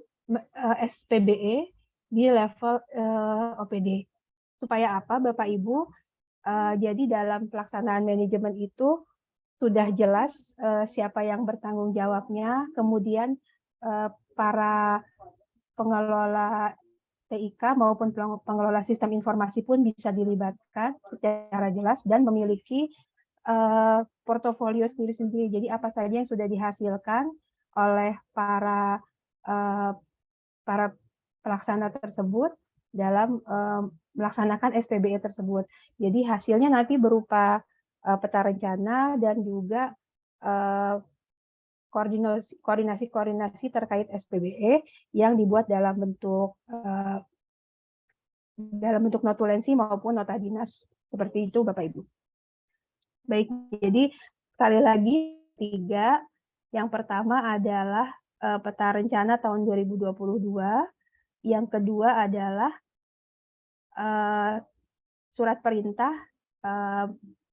SPBE di level OPD. Supaya apa Bapak Ibu? Jadi dalam pelaksanaan manajemen itu sudah jelas siapa yang bertanggung jawabnya, kemudian para pengelola TIK maupun pengelola sistem informasi pun bisa dilibatkan secara jelas dan memiliki uh, portofolio sendiri-sendiri. Jadi apa saja yang sudah dihasilkan oleh para uh, para pelaksana tersebut dalam uh, melaksanakan SPBE tersebut. Jadi hasilnya nanti berupa uh, peta rencana dan juga uh, koordinasi-koordinasi terkait SPBE yang dibuat dalam bentuk uh, dalam bentuk notulensi maupun nota dinas Seperti itu Bapak Ibu. Baik, jadi sekali lagi tiga. Yang pertama adalah eh, peta rencana tahun 2022. Yang kedua adalah eh, surat perintah eh,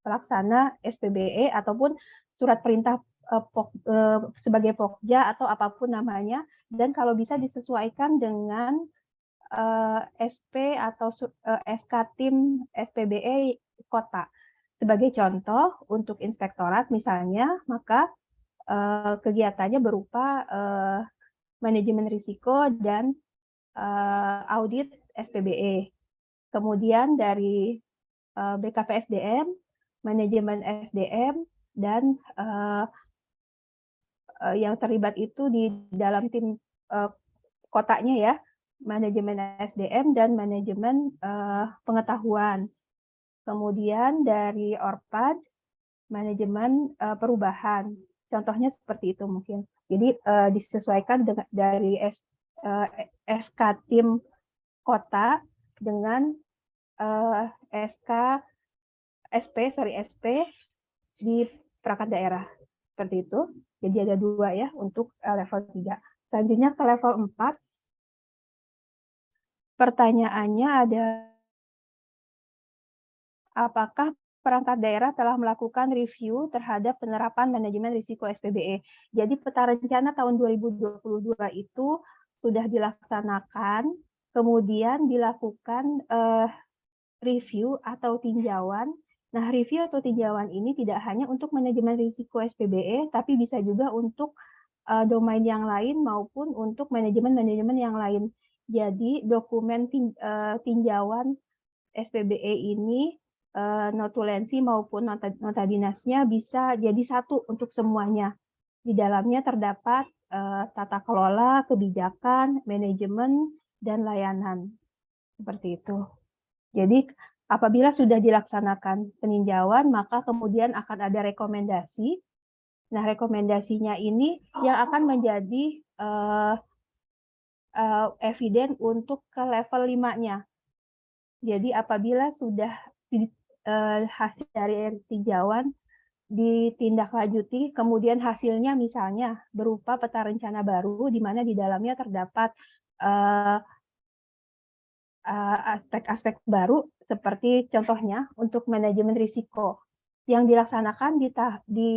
pelaksana SPBE ataupun surat perintah eh, pok- eh, sebagai pokja atau apa pun namanya dan kalau bisa disesuaikan dengan eh, SP atau eh, SK tim SPBE kota. Sebagai contoh untuk inspektorat misalnya, maka eh, kegiatannya berupa eh, manajemen risiko dan eh, audit SPBE. Kemudian dari eh, BKPSDM, manajemen SDM dan eh, eh, yang terlibat itu di dalam tim eh, kotanya ya, manajemen SDM dan manajemen eh, pengetahuan. Kemudian dari Orpad, manajemen eh, perubahan. Contohnya seperti itu mungkin. Jadi eh, disesuaikan dengan dari S, eh, SK tim kota dengan eh, SK SP, sorry SP di perangkat daerah. Seperti itu. Jadi ada dua ya untuk eh, level 3. Selanjutnya ke level 4. Pertanyaannya ada apakah perangkat daerah telah melakukan review terhadap penerapan manajemen risiko SPBE. Jadi peta rencana tahun 2022 itu sudah dilaksanakan, kemudian dilakukan eh, review atau tinjauan. Nah, review atau tinjauan ini tidak hanya untuk manajemen risiko SPBE, tapi bisa juga untuk eh, domain yang lain maupun untuk manajemen-manajemen yang lain. Jadi dokumen tin- eh, tinjauan SPBE ini eh, notulensi maupun nota, nota dinasnya bisa jadi satu untuk semuanya. Di dalamnya terdapat eh, tata kelola, kebijakan, manajemen, dan layanan. Seperti itu. Jadi apabila sudah dilaksanakan peninjauan, maka kemudian akan ada rekomendasi. Nah, rekomendasinya ini yang akan menjadi eh, eh, eviden untuk ke level 5-nya. Jadi apabila sudah eh, hasil dari tinjauan ditindaklanjuti, kemudian hasilnya misalnya berupa peta rencana baru di mana di dalamnya terdapat eh, aspek-aspek baru seperti contohnya untuk manajemen risiko yang dilaksanakan di, ta- di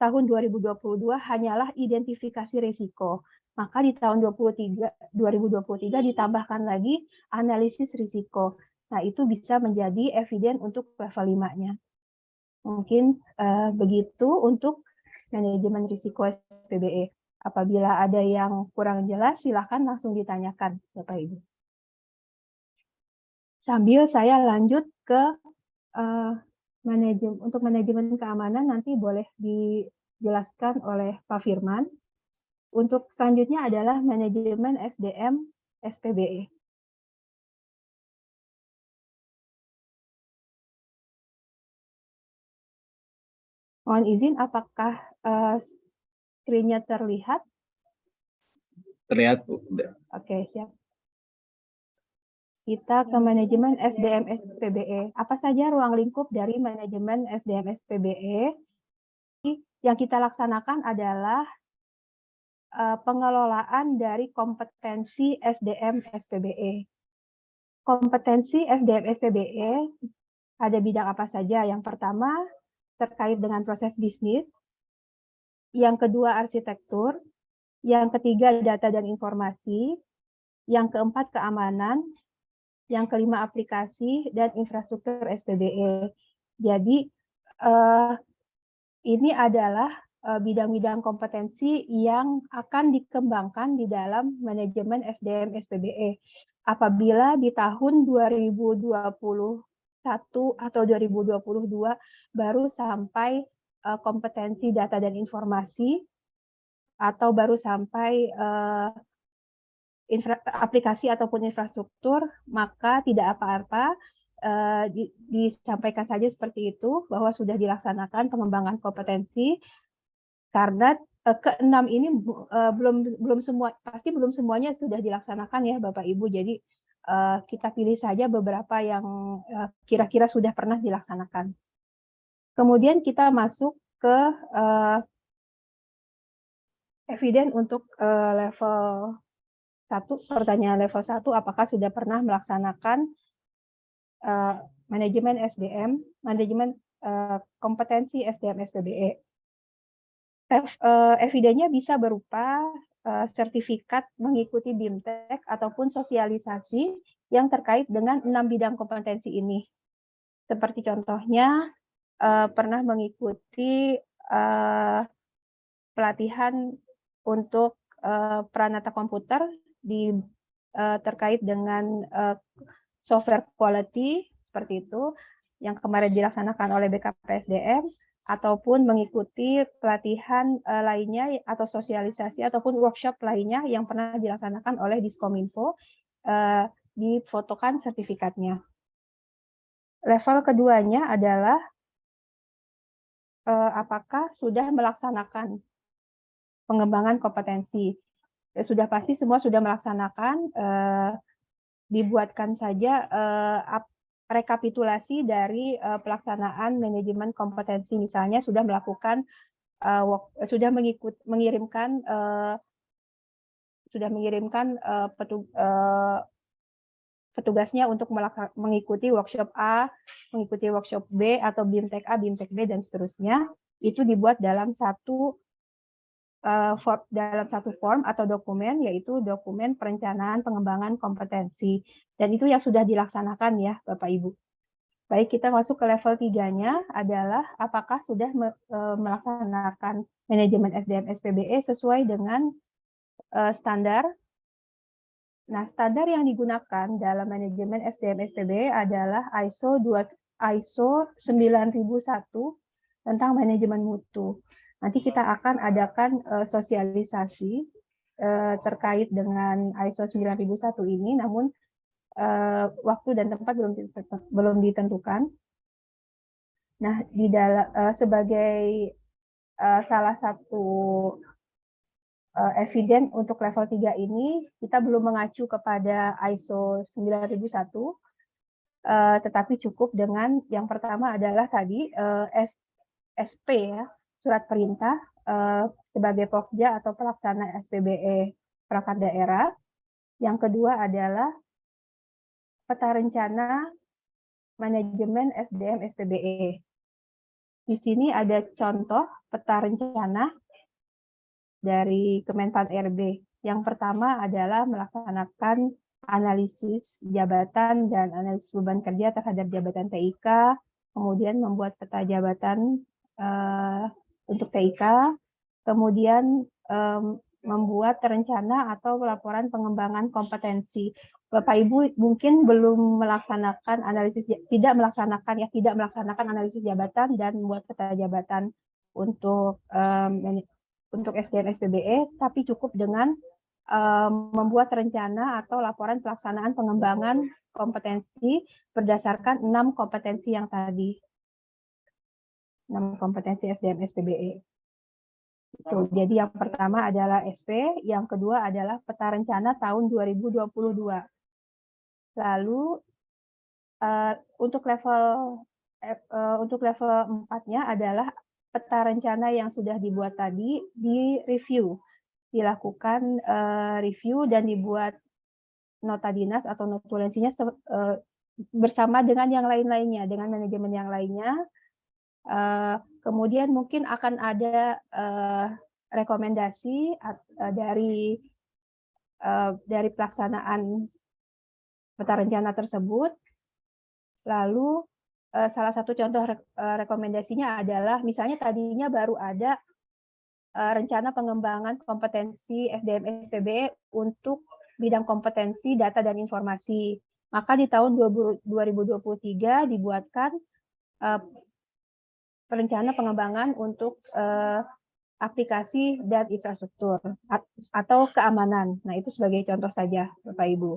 tahun 2022 hanyalah identifikasi risiko. Maka di tahun 23, 2023 ditambahkan lagi analisis risiko. Nah, itu bisa menjadi eviden untuk level 5-nya. Mungkin eh, begitu untuk manajemen risiko SPBE. Apabila ada yang kurang jelas, silakan langsung ditanyakan, Bapak Ibu. Sambil saya lanjut ke eh, manajemen untuk manajemen keamanan nanti boleh dijelaskan oleh Pak Firman. Untuk selanjutnya adalah manajemen SDM SPBE. Mohon izin, apakah eh, screen-nya terlihat? Terlihat Bu. Oke, siap. Kita ke manajemen SDM SPBE. Apa saja ruang lingkup dari manajemen SDM SPBE? Yang kita laksanakan adalah eh, pengelolaan dari kompetensi SDM SPBE. Kompetensi SDM SPBE ada bidang apa saja? Yang pertama terkait dengan proses bisnis, yang kedua arsitektur, yang ketiga data dan informasi, yang keempat keamanan, yang kelima aplikasi dan infrastruktur SPBE. Jadi eh, ini adalah eh, bidang-bidang kompetensi yang akan dikembangkan di dalam manajemen SDM SPBE. Apabila di tahun 2021 atau 2022 baru sampai eh, kompetensi data dan informasi atau baru sampai eh, infra- aplikasi ataupun infrastruktur, maka tidak apa-apa eh, di- disampaikan saja seperti itu bahwa sudah dilaksanakan pengembangan kompetensi karena eh, keenam ini eh, belum belum semua pasti belum semuanya sudah dilaksanakan ya Bapak Ibu. Jadi eh, kita pilih saja beberapa yang eh, kira-kira sudah pernah dilaksanakan. Kemudian kita masuk ke eh, eviden untuk eh, level satu pertanyaan level 1 apakah sudah pernah melaksanakan eh, manajemen SDM, manajemen eh, kompetensi SDM SPBE. Ev- eh, Evidennya bisa berupa eh, sertifikat mengikuti BIMTEK ataupun sosialisasi yang terkait dengan enam bidang kompetensi ini. Seperti contohnya eh, pernah mengikuti eh, pelatihan untuk eh, peranata komputer di eh, terkait dengan eh, software quality seperti itu yang kemarin dilaksanakan oleh BKPSDM ataupun mengikuti pelatihan eh, lainnya atau sosialisasi ataupun workshop lainnya yang pernah dilaksanakan oleh Diskominfo eh, difotokan sertifikatnya. Level keduanya adalah eh, apakah sudah melaksanakan pengembangan kompetensi. Ya, Sudah pasti semua sudah melaksanakan, eh, dibuatkan saja eh, ap- rekapitulasi dari eh, pelaksanaan manajemen kompetensi. Misalnya sudah melakukan, eh, work- sudah mengikut, mengirimkan, eh, sudah mengirimkan eh, petu- eh, petugasnya untuk mengikuti workshop A, mengikuti workshop B atau BIMTEK A, BIMTEK B dan seterusnya. Itu dibuat dalam satu eh, for- dalam satu form atau dokumen yaitu dokumen perencanaan pengembangan kompetensi dan itu yang sudah dilaksanakan ya Bapak Ibu. Baik kita masuk ke level tiganya adalah apakah sudah eh, melaksanakan manajemen SDM SPBE sesuai dengan eh, standar. Nah standar yang digunakan dalam manajemen SDM SPBE adalah ISO 2 ISO 9001 tentang manajemen mutu. Nanti kita akan adakan eh, sosialisasi eh, terkait dengan ISO 9001 ini, namun eh, waktu dan tempat belum belum ditentukan. Nah, di dalam eh, sebagai eh, salah satu eh, eviden untuk level 3 ini, kita belum mengacu kepada ISO 9001, eh, tetapi cukup dengan yang pertama adalah tadi SP ya, surat perintah eh, sebagai pokja atau pelaksana SPBE perangkat daerah. Yang kedua adalah peta rencana manajemen SDM SPBE. Di sini ada contoh peta rencana dari Kemenpan RB. Yang pertama adalah melaksanakan analisis jabatan dan analisis beban kerja terhadap jabatan TIK, kemudian membuat peta jabatan eh, untuk TIK, kemudian em, membuat rencana atau laporan pengembangan kompetensi. Bapak Ibu mungkin belum melaksanakan analisis tidak melaksanakan ya tidak melaksanakan analisis jabatan dan membuat peta jabatan untuk mani- untuk SDM SPBE, tapi cukup dengan em, membuat rencana atau laporan pelaksanaan pengembangan kompetensi berdasarkan enam kompetensi yang tadi. Enam kompetensi SDM SPBE. Itu. Jadi yang pertama adalah SP, yang kedua adalah peta rencana tahun 2022. Lalu eh, untuk level eh, untuk level 4-nya adalah peta rencana yang sudah dibuat tadi di review, dilakukan eh, review dan dibuat nota dinas atau notulensinya eh, bersama dengan yang lain-lainnya, dengan manajemen yang lainnya. Eh, kemudian mungkin akan ada eh, rekomendasi eh, dari dari pelaksanaan peta rencana tersebut. Lalu salah satu contoh re- rekomendasinya adalah misalnya tadinya baru ada rencana pengembangan kompetensi SDM SPBE untuk bidang kompetensi data dan informasi. Maka di tahun 20- 2023 dibuatkan rencana pengembangan untuk eh, aplikasi dan infrastruktur at- atau keamanan. Nah, itu sebagai contoh saja, Bapak Ibu.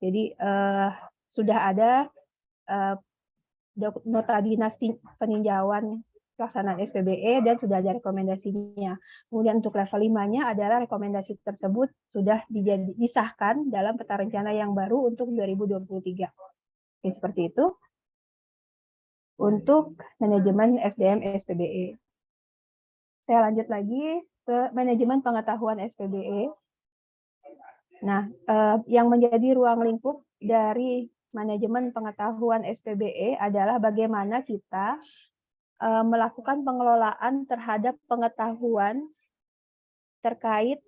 Jadi eh, sudah ada dok- nota dinas peninjauan pelaksanaan SPBE dan sudah ada rekomendasinya. Kemudian untuk level 5-nya adalah rekomendasi tersebut sudah disahkan dalam peta rencana yang baru untuk 2023. Oke, seperti itu. Untuk manajemen SDM SPBE. Saya lanjut lagi ke manajemen pengetahuan SPBE. Nah, eh, yang menjadi ruang lingkup dari manajemen pengetahuan SPBE adalah bagaimana kita uh, melakukan pengelolaan terhadap pengetahuan terkait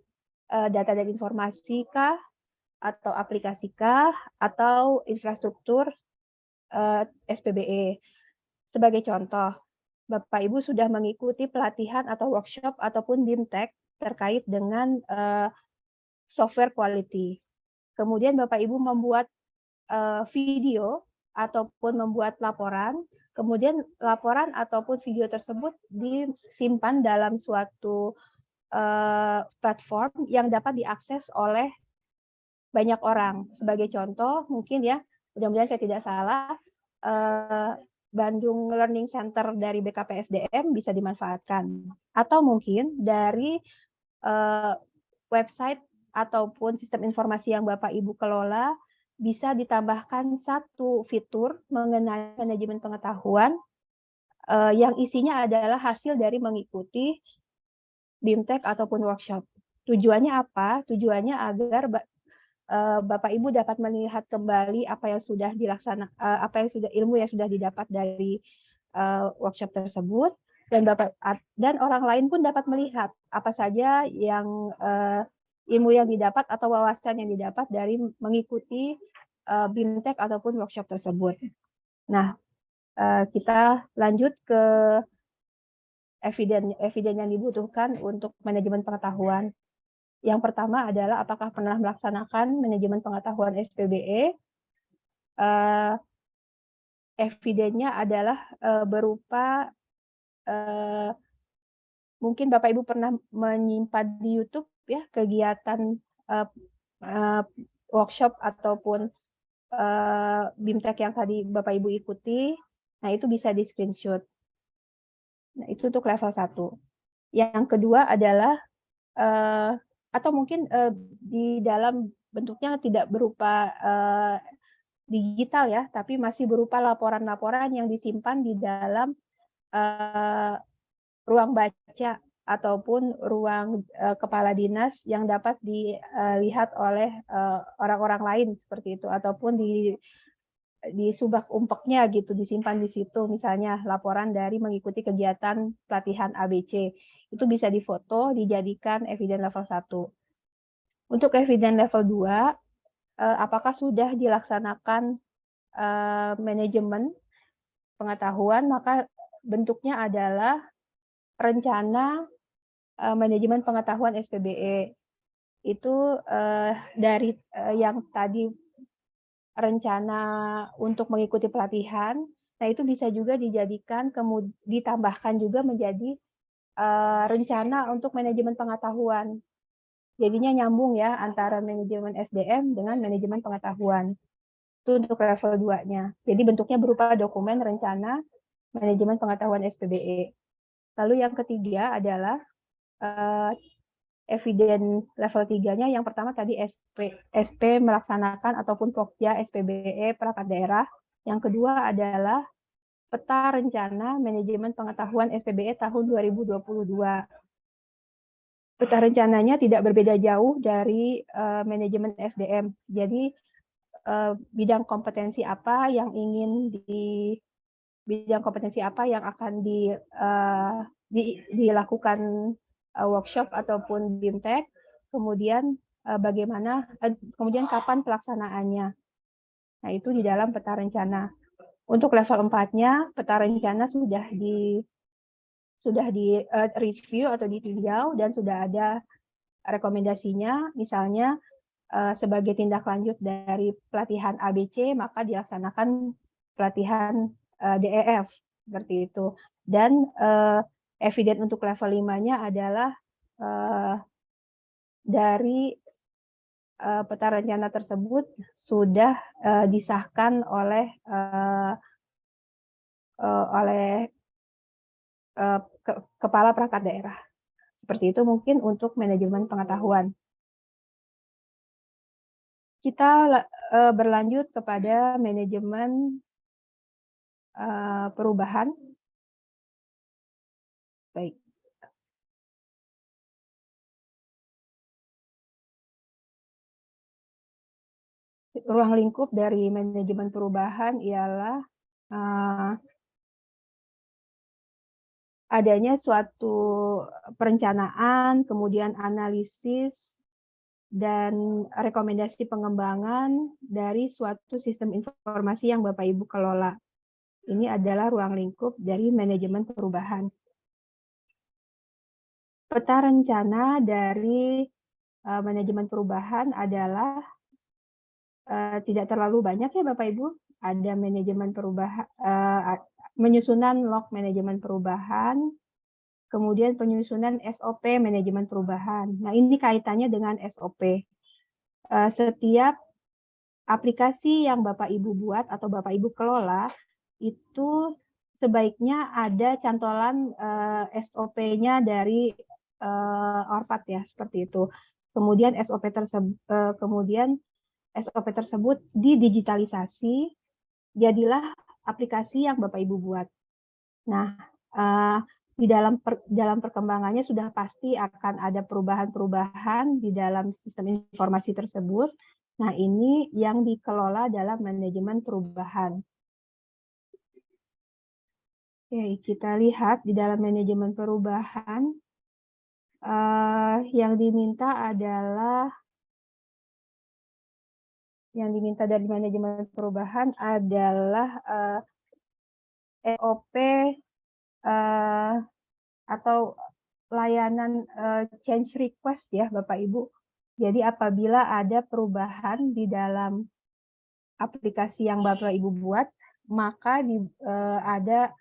uh, data dan informasi kah atau aplikasi kah atau infrastruktur SPBE. Sebagai contoh, Bapak Ibu sudah mengikuti pelatihan atau workshop ataupun BIMTEK terkait dengan uh, software quality. Kemudian Bapak Ibu membuat uh, video ataupun membuat laporan, kemudian laporan ataupun video tersebut disimpan dalam suatu uh, platform yang dapat diakses oleh banyak orang. Sebagai contoh, mungkin ya, mudah-mudahan saya tidak salah, uh, Bandung Learning Center dari BKPSDM bisa dimanfaatkan. Atau mungkin dari uh, website ataupun sistem informasi yang Bapak Ibu kelola bisa ditambahkan satu fitur mengenai manajemen pengetahuan uh, yang isinya adalah hasil dari mengikuti BIMTEK ataupun workshop. Tujuannya apa? Tujuannya agar Bapak Ibu dapat melihat kembali apa yang sudah dilaksanakan, uh, apa yang sudah ilmu yang sudah didapat dari uh, workshop tersebut dan Bapak dan orang lain pun dapat melihat apa saja yang ilmu yang didapat atau wawasan yang didapat dari mengikuti BIMTEK ataupun workshop tersebut. Nah, kita lanjut ke eviden eviden yang dibutuhkan untuk manajemen pengetahuan. Yang pertama adalah apakah pernah melaksanakan manajemen pengetahuan SPBE. Uh, evidennya adalah uh, berupa uh, mungkin Bapak Ibu pernah menyimpan di YouTube ya kegiatan uh, uh, workshop ataupun uh, BIMTEK yang tadi Bapak Ibu ikuti, nah itu bisa di screenshot. Nah itu untuk level 1. Yang kedua adalah uh, atau mungkin uh, di dalam bentuknya tidak berupa uh, digital ya, tapi masih berupa laporan-laporan yang disimpan di dalam uh, ruang baca ataupun ruang uh, kepala dinas yang dapat dilihat oleh orang-orang lain seperti itu ataupun di di subak umpeknya gitu disimpan di situ. Misalnya laporan dari mengikuti kegiatan pelatihan ABC itu bisa difoto dijadikan eviden level 1 untuk eviden level 2 uh, apakah sudah dilaksanakan uh, manajemen pengetahuan maka bentuknya adalah rencana uh, manajemen pengetahuan SPBE itu dari yang tadi rencana untuk mengikuti pelatihan, nah itu bisa juga dijadikan ditambahkan juga menjadi uh, rencana untuk manajemen pengetahuan. Jadinya nyambung ya antara manajemen SDM dengan manajemen pengetahuan. Itu untuk level 2-nya. Jadi bentuknya berupa dokumen rencana manajemen pengetahuan SPBE. Lalu yang ketiga adalah uh, eviden level 3-nya yang pertama tadi SP, SP melaksanakan ataupun Pokja SPBE perangkat daerah. Yang kedua adalah peta rencana manajemen pengetahuan SPBE tahun 2022. Peta rencananya tidak berbeda jauh dari uh, manajemen SDM. Jadi uh, bidang kompetensi apa yang ingin di bidang kompetensi apa yang akan di, uh, di, dilakukan workshop ataupun BIMTEK, kemudian uh, bagaimana, uh, kemudian kapan pelaksanaannya. Nah, itu di dalam peta rencana. Untuk level 4-nya, peta rencana sudah di sudah di uh, review atau ditinjau dan sudah ada rekomendasinya, misalnya uh, sebagai tindak lanjut dari pelatihan ABC, maka dilaksanakan pelatihan uh, eh, DEF seperti itu. Dan uh, eviden untuk level 5-nya adalah uh, dari uh, peta rencana tersebut sudah uh, disahkan oleh uh, uh, oleh eh, ke- kepala perangkat daerah. Seperti itu mungkin untuk manajemen pengetahuan. Kita la- berlanjut kepada manajemen perubahan. Baik. Ruang lingkup dari manajemen perubahan ialah eh, adanya suatu perencanaan, kemudian analisis, dan rekomendasi pengembangan dari suatu sistem informasi yang Bapak Ibu kelola. Ini adalah ruang lingkup dari manajemen perubahan. Peta rencana dari eh, manajemen perubahan adalah eh, tidak terlalu banyak ya Bapak Ibu. Ada manajemen perubahan, eh, menyusunan log manajemen perubahan, kemudian penyusunan SOP manajemen perubahan. Nah, ini kaitannya dengan SOP. Setiap aplikasi yang Bapak Ibu buat atau Bapak Ibu kelola itu sebaiknya ada cantolan SOP-nya dari eh, Orpat ya, seperti itu. Kemudian SOP tersebut kemudian SOP tersebut didigitalisasi jadilah aplikasi yang Bapak Ibu buat. Nah, eh, di dalam per- dalam perkembangannya sudah pasti akan ada perubahan-perubahan di dalam sistem informasi tersebut. Nah, ini yang dikelola dalam manajemen perubahan. Oke, kita lihat di dalam manajemen perubahan eh, yang diminta adalah yang diminta dari manajemen perubahan adalah eh, EOP eh, atau layanan eh, change request ya Bapak Ibu. Jadi apabila ada perubahan di dalam aplikasi yang Bapak Ibu buat, maka di, eh, ada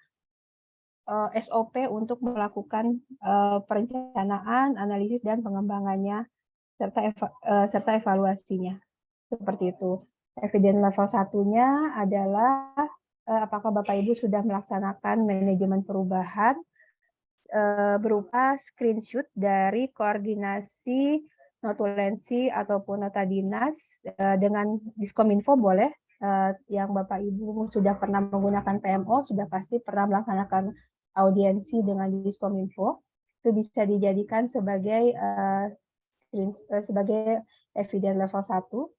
eh, SOP untuk melakukan eh, perencanaan, analisis dan pengembangannya serta eva- eh, serta evaluasinya. Seperti itu. Evidence level satunya adalah eh, apakah Bapak Ibu sudah melaksanakan manajemen perubahan eh, berupa screenshot dari koordinasi notulensi ataupun nota dinas eh, dengan Diskominfo boleh eh, yang Bapak Ibu sudah pernah menggunakan PMO sudah pasti pernah melaksanakan audiensi dengan Diskominfo itu bisa dijadikan sebagai eh, sebagai evidence level 1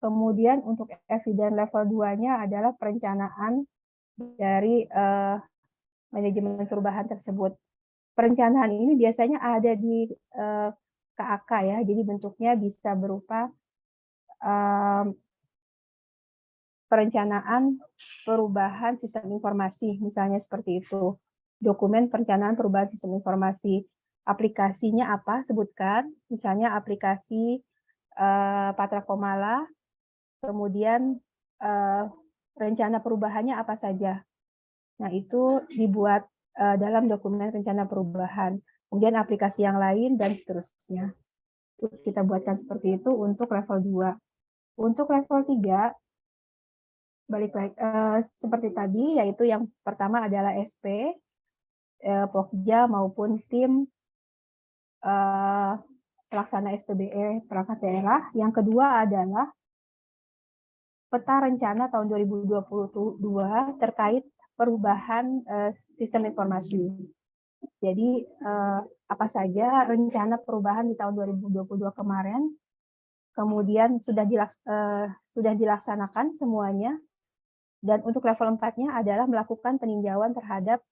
Kemudian untuk evidence level 2-nya adalah perencanaan dari eh, manajemen perubahan tersebut. Perencanaan ini biasanya ada di eh, KAK ya, jadi bentuknya bisa berupa em, perencanaan perubahan sistem informasi, misalnya seperti itu. Dokumen perencanaan perubahan sistem informasi. Aplikasinya apa? Sebutkan, misalnya aplikasi eh, Patra Komala, kemudian eh, rencana perubahannya apa saja. Nah, itu dibuat eh, dalam dokumen rencana perubahan. Kemudian aplikasi yang lain dan seterusnya. Kita buatkan seperti itu untuk level 2. Untuk level 3, balik lagi eh, seperti tadi, yaitu yang pertama adalah SP, eh, Pokja maupun tim eh, pelaksana SPBE perangkat daerah. Yang kedua adalah peta rencana tahun 2022 terkait perubahan eh, sistem informasi. Jadi eh, apa saja rencana perubahan di tahun 2022 kemarin, kemudian sudah dilaks, eh, sudah dilaksanakan semuanya, dan untuk level 4-nya adalah melakukan peninjauan terhadap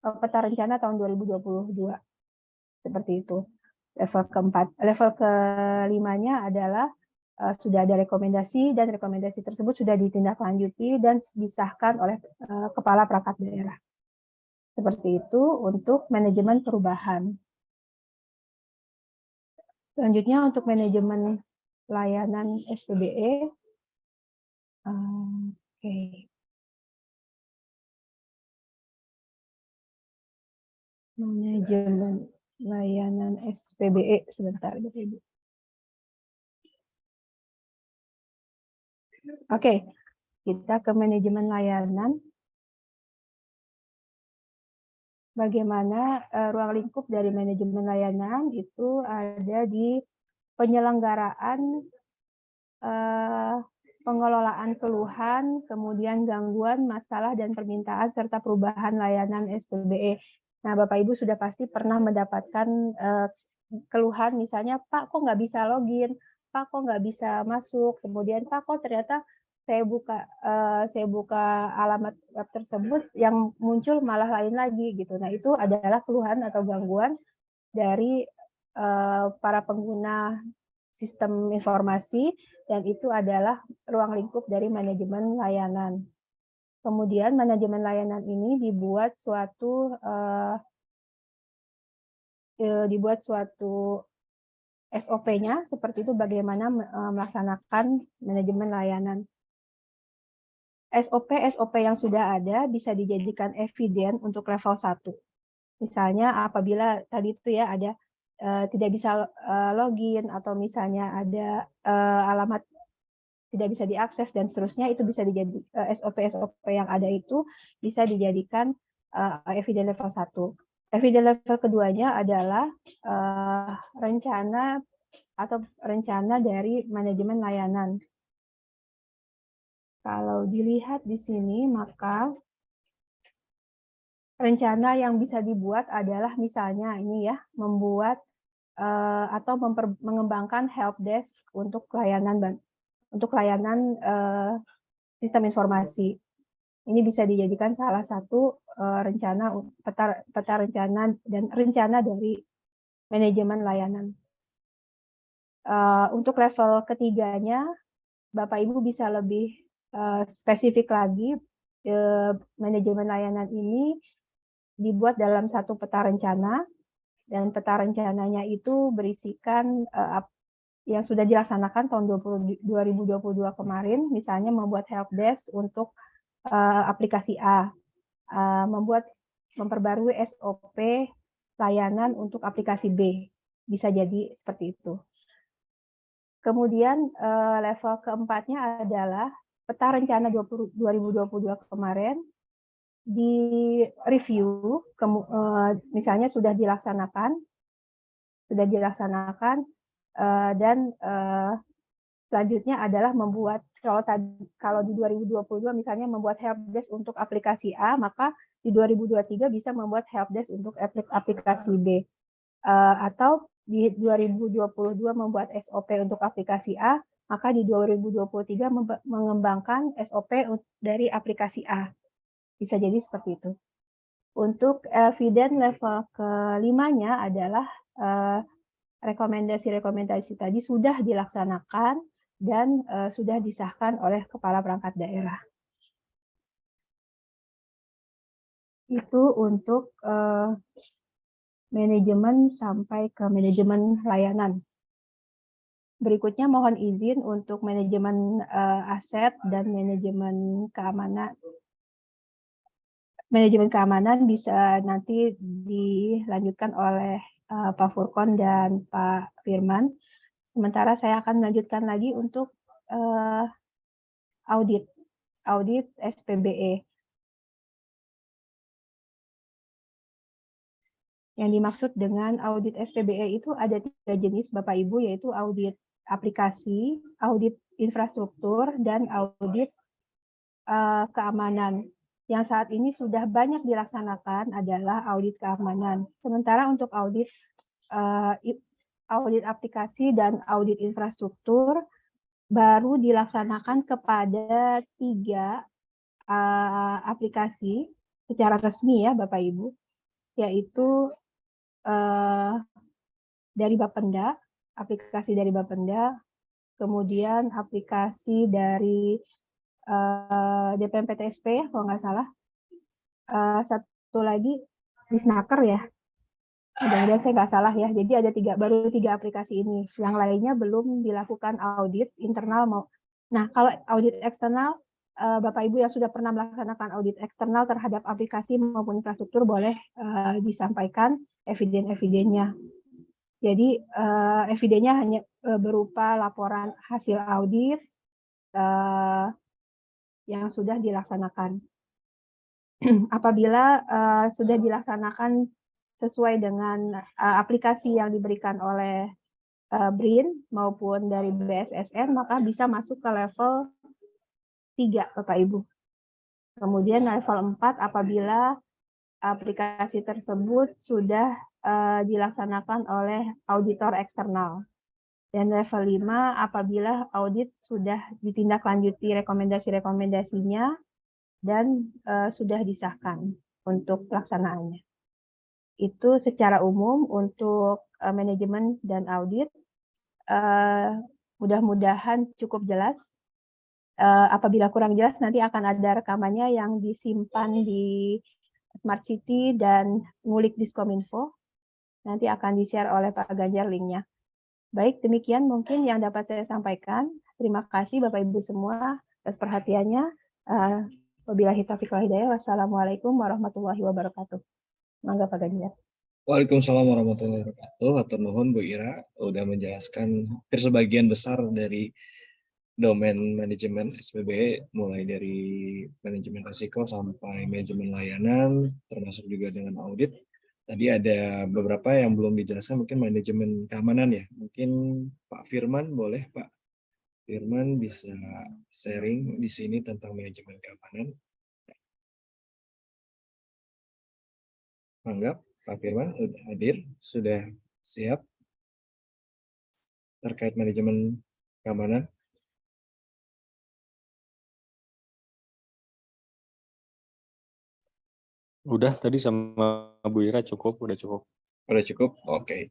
peta rencana tahun 2022. Seperti itu. Level keempat, level kelimanya adalah eh, sudah ada rekomendasi dan rekomendasi tersebut sudah ditindaklanjuti dan disahkan oleh eh, kepala perangkat daerah. Seperti itu untuk manajemen perubahan. Selanjutnya untuk manajemen layanan SPBE. Um, Oke. Manajemen layanan SPBE sebentar Bapak Ibu. Oke, kita ke manajemen layanan. bagaimana eh, ruang lingkup dari manajemen layanan itu ada di penyelenggaraan eh, pengelolaan keluhan, kemudian gangguan, masalah, dan permintaan, serta perubahan layanan SPBE. Nah, Bapak Ibu sudah pasti pernah mendapatkan eh, keluhan, misalnya, Pak, kok nggak bisa login? Pak, kok nggak bisa masuk? Kemudian, Pak, kok ternyata saya buka eh, saya buka alamat web tersebut yang muncul malah lain lagi gitu. Nah, itu adalah keluhan atau gangguan dari eh, para pengguna sistem informasi dan itu adalah ruang lingkup dari manajemen layanan. Kemudian manajemen layanan ini dibuat suatu eh, eh, dibuat suatu SOP-nya seperti itu bagaimana eh, melaksanakan manajemen layanan. SOP SOP yang sudah ada bisa dijadikan eviden untuk level 1. Misalnya apabila tadi itu ya ada uh, tidak bisa uh, login atau misalnya ada uh, alamat tidak bisa diakses dan seterusnya itu bisa dijadi uh, SOP SOP yang ada itu bisa dijadikan uh, eviden level 1. Eviden level keduanya adalah uh, rencana atau rencana dari manajemen layanan. Kalau dilihat di sini, maka rencana yang bisa dibuat adalah misalnya ini ya, membuat atau mengembangkan help desk untuk layanan untuk layanan uh, sistem informasi. Ini bisa dijadikan salah satu uh, rencana peta, peta rencana dan rencana dari manajemen layanan. Uh, untuk level ketiganya, Bapak Ibu bisa lebih uh, spesifik lagi uh, manajemen layanan ini dibuat dalam satu peta rencana dan peta rencananya itu berisikan uh, yang sudah dilaksanakan tahun 20, 2022 kemarin misalnya membuat help desk untuk uh, aplikasi A. Uh, membuat memperbarui SOP layanan untuk aplikasi B. Bisa jadi seperti itu. Kemudian uh, level keempatnya adalah peta rencana 20, 2022 kemarin di review, eh, misalnya sudah dilaksanakan, sudah dilaksanakan, eh, dan eh, selanjutnya adalah membuat kalau tadi kalau di 2022 misalnya membuat helpdesk untuk aplikasi A, maka di 2023 bisa membuat helpdesk untuk aplikasi B. Atau di 2022 membuat SOP untuk aplikasi A, maka di 2023 mengembangkan SOP dari aplikasi A. Bisa jadi seperti itu. Untuk eviden level kelimanya adalah rekomendasi-rekomendasi tadi sudah dilaksanakan dan sudah disahkan oleh kepala perangkat daerah. Itu untuk manajemen sampai ke manajemen layanan. Berikutnya mohon izin untuk manajemen uh, aset dan manajemen keamanan. Manajemen keamanan bisa nanti dilanjutkan oleh uh, Pak Furkon dan Pak Firman. Sementara saya akan melanjutkan lagi untuk uh, audit, audit SPBE. Yang dimaksud dengan audit SPBE itu ada tiga jenis Bapak Ibu, yaitu audit aplikasi, audit infrastruktur, dan audit uh, keamanan. Yang saat ini sudah banyak dilaksanakan adalah audit keamanan. Sementara untuk audit uh, audit aplikasi dan audit infrastruktur baru dilaksanakan kepada tiga uh, aplikasi secara resmi ya Bapak Ibu, yaitu uh, dari Bapenda, aplikasi dari Bapenda, kemudian aplikasi dari uh, eh, DPMPTSP ya kalau nggak salah. Uh, satu lagi di Snaker ya. Mudah-mudahan saya nggak salah ya. Jadi ada tiga baru tiga aplikasi ini. Yang lainnya belum dilakukan audit internal mau. Nah kalau audit eksternal uh, Bapak Ibu yang sudah pernah melaksanakan audit eksternal terhadap aplikasi maupun infrastruktur boleh uh, disampaikan eviden-evidennya. Jadi uh, evidennya hanya uh, berupa laporan hasil audit yang sudah dilaksanakan. apabila uh, sudah dilaksanakan sesuai dengan uh, aplikasi yang diberikan oleh uh, BRIN maupun dari BSSN, maka bisa masuk ke level 3, Bapak Ibu. Kemudian level 4 apabila aplikasi tersebut sudah uh, dilaksanakan oleh auditor eksternal. Dan level 5 apabila audit sudah ditindaklanjuti rekomendasi-rekomendasinya dan uh, sudah disahkan untuk pelaksanaannya. Itu secara umum untuk uh, manajemen dan audit. Uh, Mudah-mudahan cukup jelas. Uh, apabila kurang jelas nanti akan ada rekamannya yang disimpan di Smart City dan ngulik Diskominfo. Nanti akan di-share oleh Pak Ganjar linknya. Baik, demikian mungkin yang dapat saya sampaikan. Terima kasih Bapak Ibu semua atas perhatiannya. Uh, Wabillahi taufiq hidayah. Wassalamualaikum warahmatullahi wabarakatuh. Mangga Pak Ganjar. Waalaikumsalam warahmatullahi wabarakatuh. Atur nuhun Bu Ira udah menjelaskan hampir sebagian besar dari domain manajemen SPB mulai dari manajemen risiko sampai manajemen layanan termasuk juga dengan audit tadi ada beberapa yang belum dijelaskan mungkin manajemen keamanan ya. Mungkin Pak Firman boleh Pak? Firman bisa sharing di sini tentang manajemen keamanan. Anggap Pak Firman sudah hadir sudah siap terkait manajemen keamanan Udah tadi sama Bu Ira cukup, udah cukup. Udah cukup? Oke. Okay.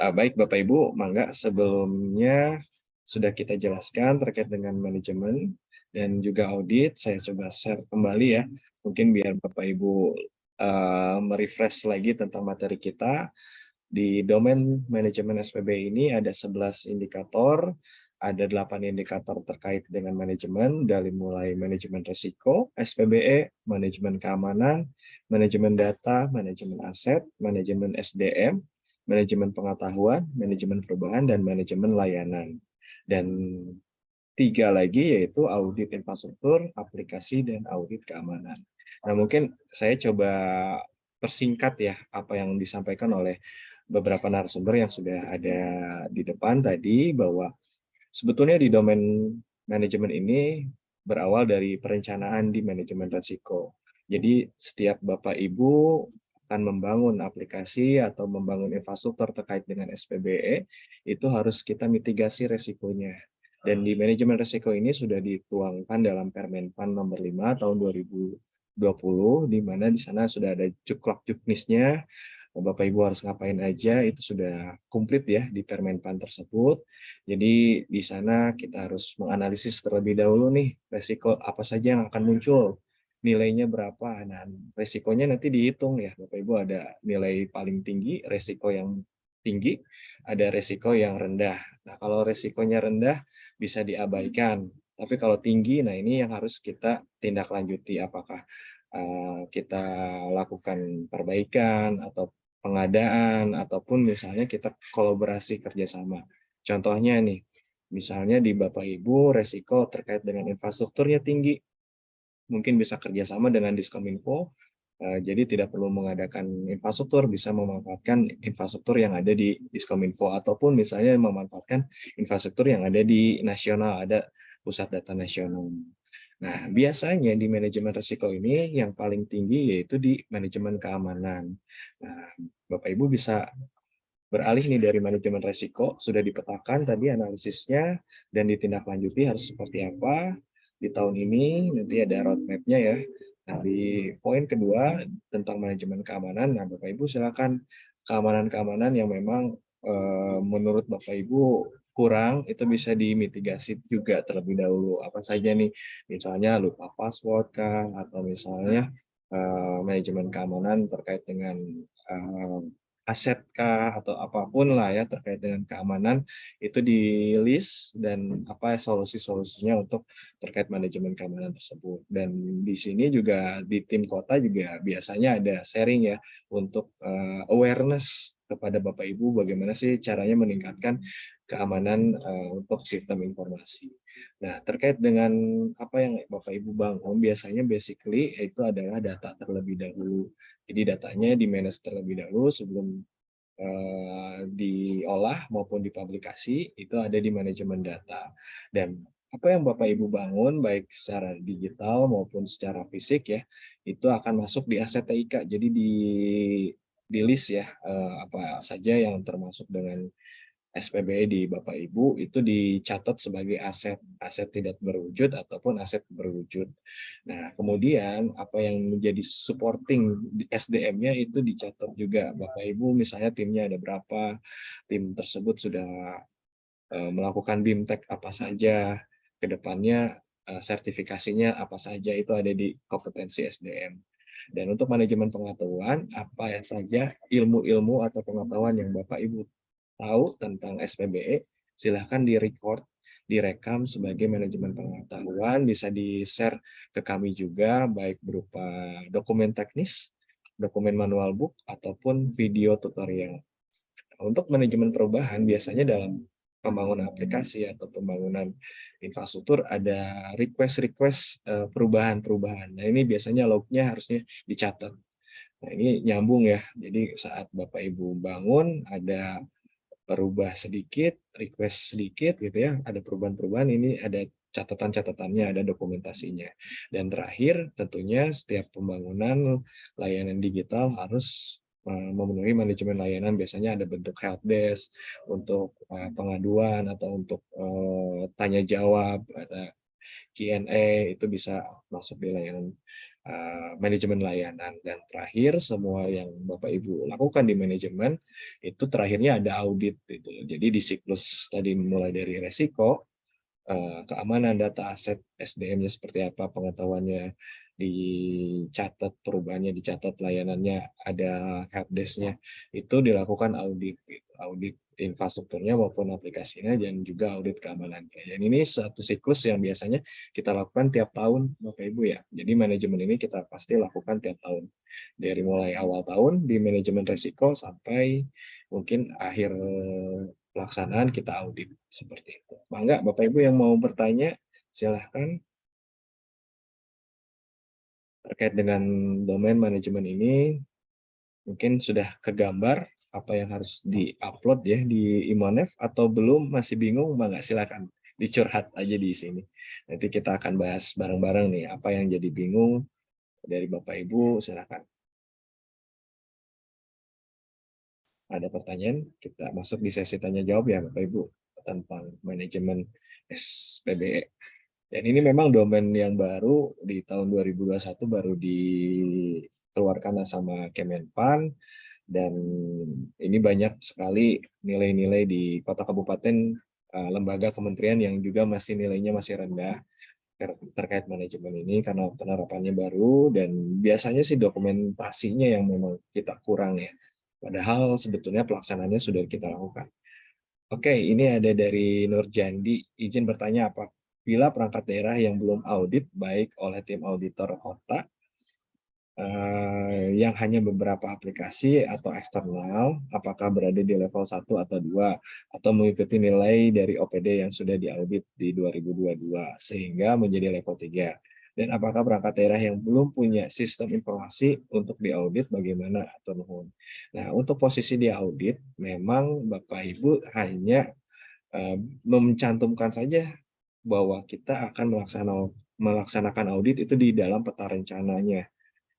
Uh, baik Bapak Ibu, mangga sebelumnya sudah kita jelaskan terkait dengan manajemen dan juga audit. Saya coba share kembali ya, mungkin biar Bapak Ibu uh, merefresh lagi tentang materi kita. Di domain manajemen SPB ini ada 11 indikator, ada delapan indikator terkait dengan manajemen, dari mulai manajemen risiko, SPBE, manajemen keamanan, manajemen data, manajemen aset, manajemen SDM, manajemen pengetahuan, manajemen perubahan, dan manajemen layanan. Dan tiga lagi yaitu audit infrastruktur, aplikasi, dan audit keamanan. Nah mungkin saya coba persingkat ya apa yang disampaikan oleh beberapa narasumber yang sudah ada di depan tadi bahwa Sebetulnya di domain manajemen ini berawal dari perencanaan di manajemen risiko. Jadi setiap Bapak Ibu akan membangun aplikasi atau membangun infrastruktur terkait dengan SPBE, itu harus kita mitigasi resikonya. Dan di manajemen risiko ini sudah dituangkan dalam Permenpan nomor 5 tahun 2020, di mana di sana sudah ada cuklok juknisnya, Bapak Ibu harus ngapain aja itu sudah komplit ya di Permenpan tersebut. Jadi di sana kita harus menganalisis terlebih dahulu nih resiko apa saja yang akan muncul, nilainya berapa. Nah, resikonya nanti dihitung ya Bapak Ibu ada nilai paling tinggi, resiko yang tinggi, ada resiko yang rendah. Nah, kalau resikonya rendah bisa diabaikan. Tapi kalau tinggi, nah ini yang harus kita tindak lanjuti apakah uh, kita lakukan perbaikan atau pengadaan ataupun misalnya kita kolaborasi kerjasama. Contohnya nih, misalnya di Bapak Ibu resiko terkait dengan infrastrukturnya tinggi, mungkin bisa kerjasama dengan Diskominfo, eh, jadi tidak perlu mengadakan infrastruktur, bisa memanfaatkan infrastruktur yang ada di Diskominfo, ataupun misalnya memanfaatkan infrastruktur yang ada di nasional, ada pusat data nasional. Nah, biasanya di manajemen risiko ini yang paling tinggi yaitu di manajemen keamanan. Nah, Bapak Ibu bisa beralih nih dari manajemen risiko, sudah dipetakan tadi analisisnya dan ditindaklanjuti harus seperti apa di tahun ini, nanti ada roadmap-nya ya. Nah, di poin kedua tentang manajemen keamanan, nah Bapak Ibu silakan keamanan-keamanan yang memang eh, menurut Bapak Ibu kurang itu bisa dimitigasi juga terlebih dahulu. Apa saja nih? Misalnya lupa password kah? Atau misalnya uh, manajemen keamanan terkait dengan uh, aset kah? Atau apa pun lah ya terkait dengan keamanan itu di list dan apa solusi-solusinya untuk terkait manajemen keamanan tersebut. Dan di sini juga di tim kota juga biasanya ada sharing ya untuk uh, awareness kepada Bapak Ibu bagaimana sih caranya meningkatkan keamanan uh, untuk sistem informasi. Nah, terkait dengan apa yang Bapak Ibu bangun, biasanya basically itu adalah data terlebih dahulu. Jadi datanya di manage terlebih dahulu sebelum uh, diolah maupun dipublikasi, itu ada di manajemen data. Dan apa yang Bapak Ibu bangun, baik secara digital maupun secara fisik ya, itu akan masuk di aset TIK. Jadi di di list ya eh, apa saja yang termasuk dengan SPBE di Bapak Ibu itu dicatat sebagai aset aset tidak berwujud ataupun aset berwujud. Nah, kemudian apa yang menjadi supporting SDM-nya itu dicatat juga Bapak Ibu misalnya timnya ada berapa, tim tersebut sudah uh, melakukan BIMTEK apa saja, ke depannya uh, sertifikasinya apa saja itu ada di kompetensi SDM. Dan untuk manajemen pengetahuan, apa saja ilmu-ilmu atau pengetahuan yang Bapak Ibu tahu tentang SPBE, silahkan di-record, direkam sebagai manajemen pengetahuan, bisa di-share ke kami juga, baik berupa dokumen teknis, dokumen manual book, ataupun video tutorial. Untuk manajemen perubahan, biasanya dalam pembangunan aplikasi atau pembangunan infrastruktur ada request-request eh, perubahan-perubahan. Nah ini biasanya lognya harusnya dicatat. Nah ini nyambung ya. Jadi saat Bapak Ibu bangun ada perubah sedikit, request sedikit gitu ya, ada perubahan-perubahan ini ada catatan-catatannya, ada dokumentasinya. Dan terakhir tentunya setiap pembangunan layanan digital harus memenuhi manajemen layanan biasanya ada bentuk help desk untuk uh, pengaduan atau untuk uh, tanya jawab ada Q&A itu bisa masuk di layanan manajemen layanan. Dan terakhir semua yang Bapak Ibu lakukan di manajemen itu terakhirnya ada audit itu jadi di siklus tadi mulai dari resiko keamanan data aset SDM-nya seperti apa pengetahuannya dicatat perubahannya, dicatat layanannya, ada helpdesk-nya, itu dilakukan audit, gitu. audit infrastrukturnya maupun aplikasinya dan juga audit keamanannya. Dan ini satu siklus yang biasanya kita lakukan tiap tahun, Bapak Ibu ya. Jadi manajemen ini kita pasti lakukan tiap tahun. Dari mulai awal tahun di manajemen resiko sampai mungkin akhir pelaksanaan kita audit seperti itu. Bangga Bapak Ibu yang mau bertanya, silahkan terkait dengan domain manajemen ini mungkin sudah kegambar apa yang harus diupload ya di Imonef atau belum? Masih bingung? Nggak? Silakan dicurhat aja di sini. Nanti kita akan bahas bareng-bareng nih apa yang jadi bingung dari Bapak Ibu silakan. Ada pertanyaan? Kita masuk di sesi tanya jawab ya Bapak Ibu tentang manajemen SPBE dan ini memang domain yang baru di tahun 2021 baru dikeluarkan sama Kemenpan dan ini banyak sekali nilai-nilai di kota kabupaten eh, lembaga kementerian yang juga masih nilainya masih rendah terkait manajemen ini karena penerapannya baru dan biasanya sih dokumentasinya yang memang kita kurang ya. Padahal sebetulnya pelaksanaannya sudah kita lakukan. Oke, ini ada dari Nurjandi. Izin bertanya apa bila perangkat daerah yang belum audit baik oleh tim auditor kota eh, yang hanya beberapa aplikasi atau eksternal apakah berada di level 1 atau 2 atau mengikuti nilai dari OPD yang sudah diaudit di 2022 sehingga menjadi level 3 dan apakah perangkat daerah yang belum punya sistem informasi untuk diaudit bagaimana atau nuhun. Nah, untuk posisi diaudit memang Bapak Ibu hanya uh, mencantumkan saja bahwa kita akan melaksanakan audit itu di dalam peta rencananya.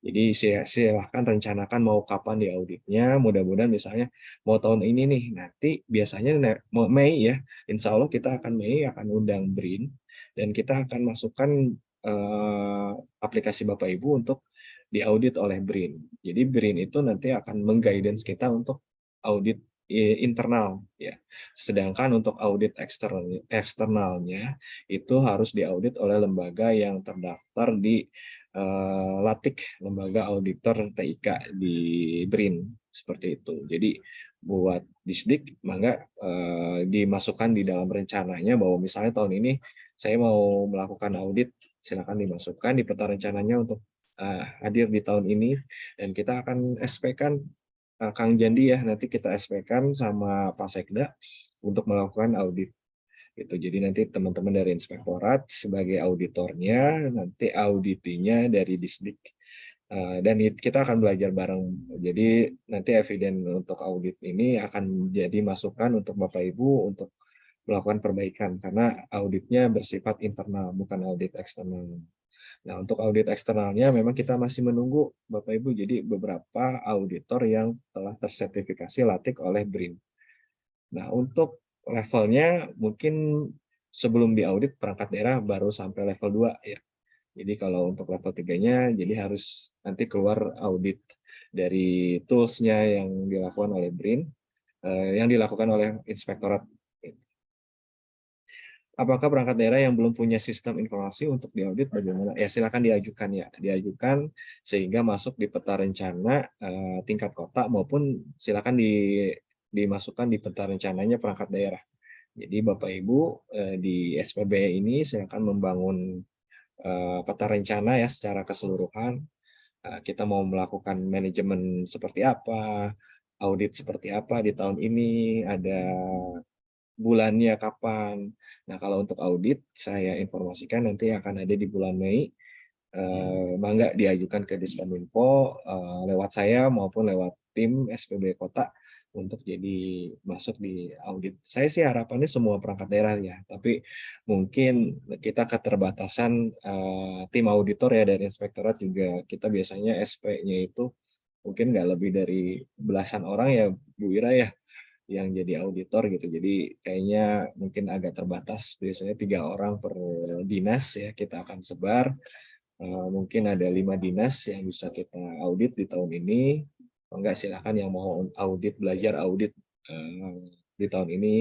Jadi silahkan rencanakan mau kapan di auditnya, mudah-mudahan misalnya mau tahun ini nih, nanti biasanya Mei ya, insya Allah kita akan Mei akan undang BRIN, dan kita akan masukkan eh, aplikasi Bapak Ibu untuk diaudit oleh BRIN. Jadi BRIN itu nanti akan mengguidance kita untuk audit internal ya. Sedangkan untuk audit eksternal eksternalnya itu harus diaudit oleh lembaga yang terdaftar di uh, Latik, lembaga auditor TIK di BRIN seperti itu. Jadi buat Disdik mangga uh, dimasukkan di dalam rencananya bahwa misalnya tahun ini saya mau melakukan audit silakan dimasukkan di peta rencananya untuk uh, hadir di tahun ini dan kita akan SP kan Kang Jandi ya nanti kita SP-kan sama Pak Sekda untuk melakukan audit gitu. Jadi nanti teman-teman dari inspektorat sebagai auditornya, nanti auditinya dari Disdik. Eh, dan it- kita akan belajar bareng. Jadi nanti eviden untuk audit ini akan jadi masukan untuk Bapak Ibu untuk melakukan perbaikan karena auditnya bersifat internal bukan audit eksternal. Nah, untuk audit eksternalnya memang kita masih menunggu Bapak Ibu. Jadi beberapa auditor yang telah tersertifikasi LATIK oleh BRIN. Nah, untuk levelnya mungkin sebelum diaudit perangkat daerah baru sampai level 2 ya. Jadi kalau untuk level 3-nya jadi harus nanti keluar audit dari tools-nya yang dilakukan oleh BRIN, eh, yang dilakukan oleh inspektorat apakah perangkat daerah yang belum punya sistem informasi untuk diaudit bagaimana? Ya silakan diajukan ya, diajukan sehingga masuk di peta rencana eh, tingkat kota maupun silakan di, dimasukkan di peta rencananya perangkat daerah. Jadi Bapak Ibu eh, di SPB ini silakan membangun eh, peta rencana ya secara keseluruhan. Eh, kita mau melakukan manajemen seperti apa, audit seperti apa di tahun ini, ada bulannya kapan. Nah, kalau untuk audit, saya informasikan nanti akan ada di bulan Mei. Eh, Mangga diajukan ke Diskominfo eh, lewat saya maupun lewat tim SPB Kota untuk jadi masuk di audit. Saya sih harapannya semua perangkat daerah ya, tapi mungkin kita keterbatasan eh, tim auditor ya dari inspektorat juga kita biasanya SP-nya itu mungkin nggak lebih dari belasan orang ya Bu Ira ya yang jadi auditor gitu. Jadi kayaknya mungkin agak terbatas. Biasanya tiga orang per dinas ya kita akan sebar. Eh, mungkin ada lima dinas yang bisa kita audit di tahun ini. Enggak silakan yang mau audit belajar audit eh, di tahun ini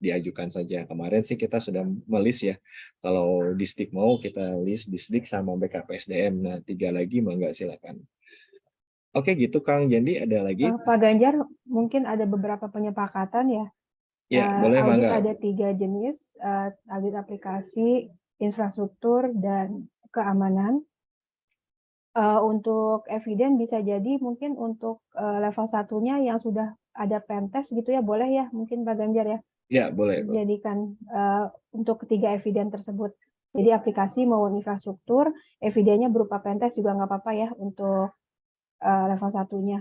diajukan saja. Kemarin sih kita sudah melis ya. Kalau disdik mau kita list disdik sama BKPSDM. Nah tiga lagi mau enggak silakan. Oke gitu Kang Jandi ada lagi? Eh, Pak Ganjar, mungkin ada beberapa penyepakatan ya. Ya Eh, boleh Mangga. ada tiga jenis, eh, audit aplikasi, infrastruktur, dan keamanan. Eh, untuk eviden bisa jadi mungkin untuk eh, level satunya yang sudah ada pentest gitu ya, boleh ya mungkin Pak Ganjar ya, Ya boleh. jadikan eh, untuk ketiga eviden tersebut. Jadi aplikasi maupun infrastruktur, evidennya berupa pentest juga nggak apa-apa ya untuk eh, level satunya.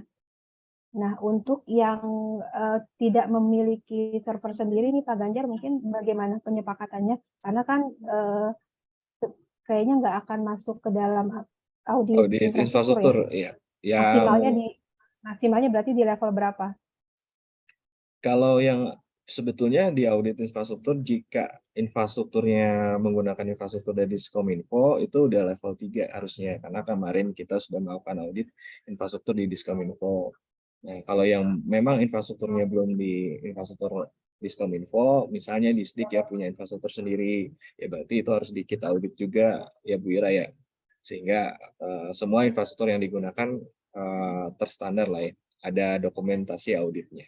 Nah, untuk yang eh, tidak memiliki server sendiri nih Pak Ganjar, mungkin bagaimana penyepakatannya? Karena kan eh, se- kayaknya nggak akan masuk ke dalam audit, Audit infrastruktur, ya. Ya, Maksimalnya di maksimalnya berarti di level berapa? kalau yang sebetulnya di audit infrastruktur, jika infrastrukturnya menggunakan infrastruktur dari Diskominfo, itu udah level 3 harusnya. Karena kemarin kita sudah melakukan audit infrastruktur di Diskominfo. Nah, kalau yang memang infrastrukturnya belum di infrastruktur Diskominfo, misalnya di SDIK ya punya infrastruktur sendiri, ya berarti itu harus di kita audit juga ya Bu Ira ya. Sehingga eh, semua infrastruktur yang digunakan eh, terstandar lah ya, ada dokumentasi auditnya.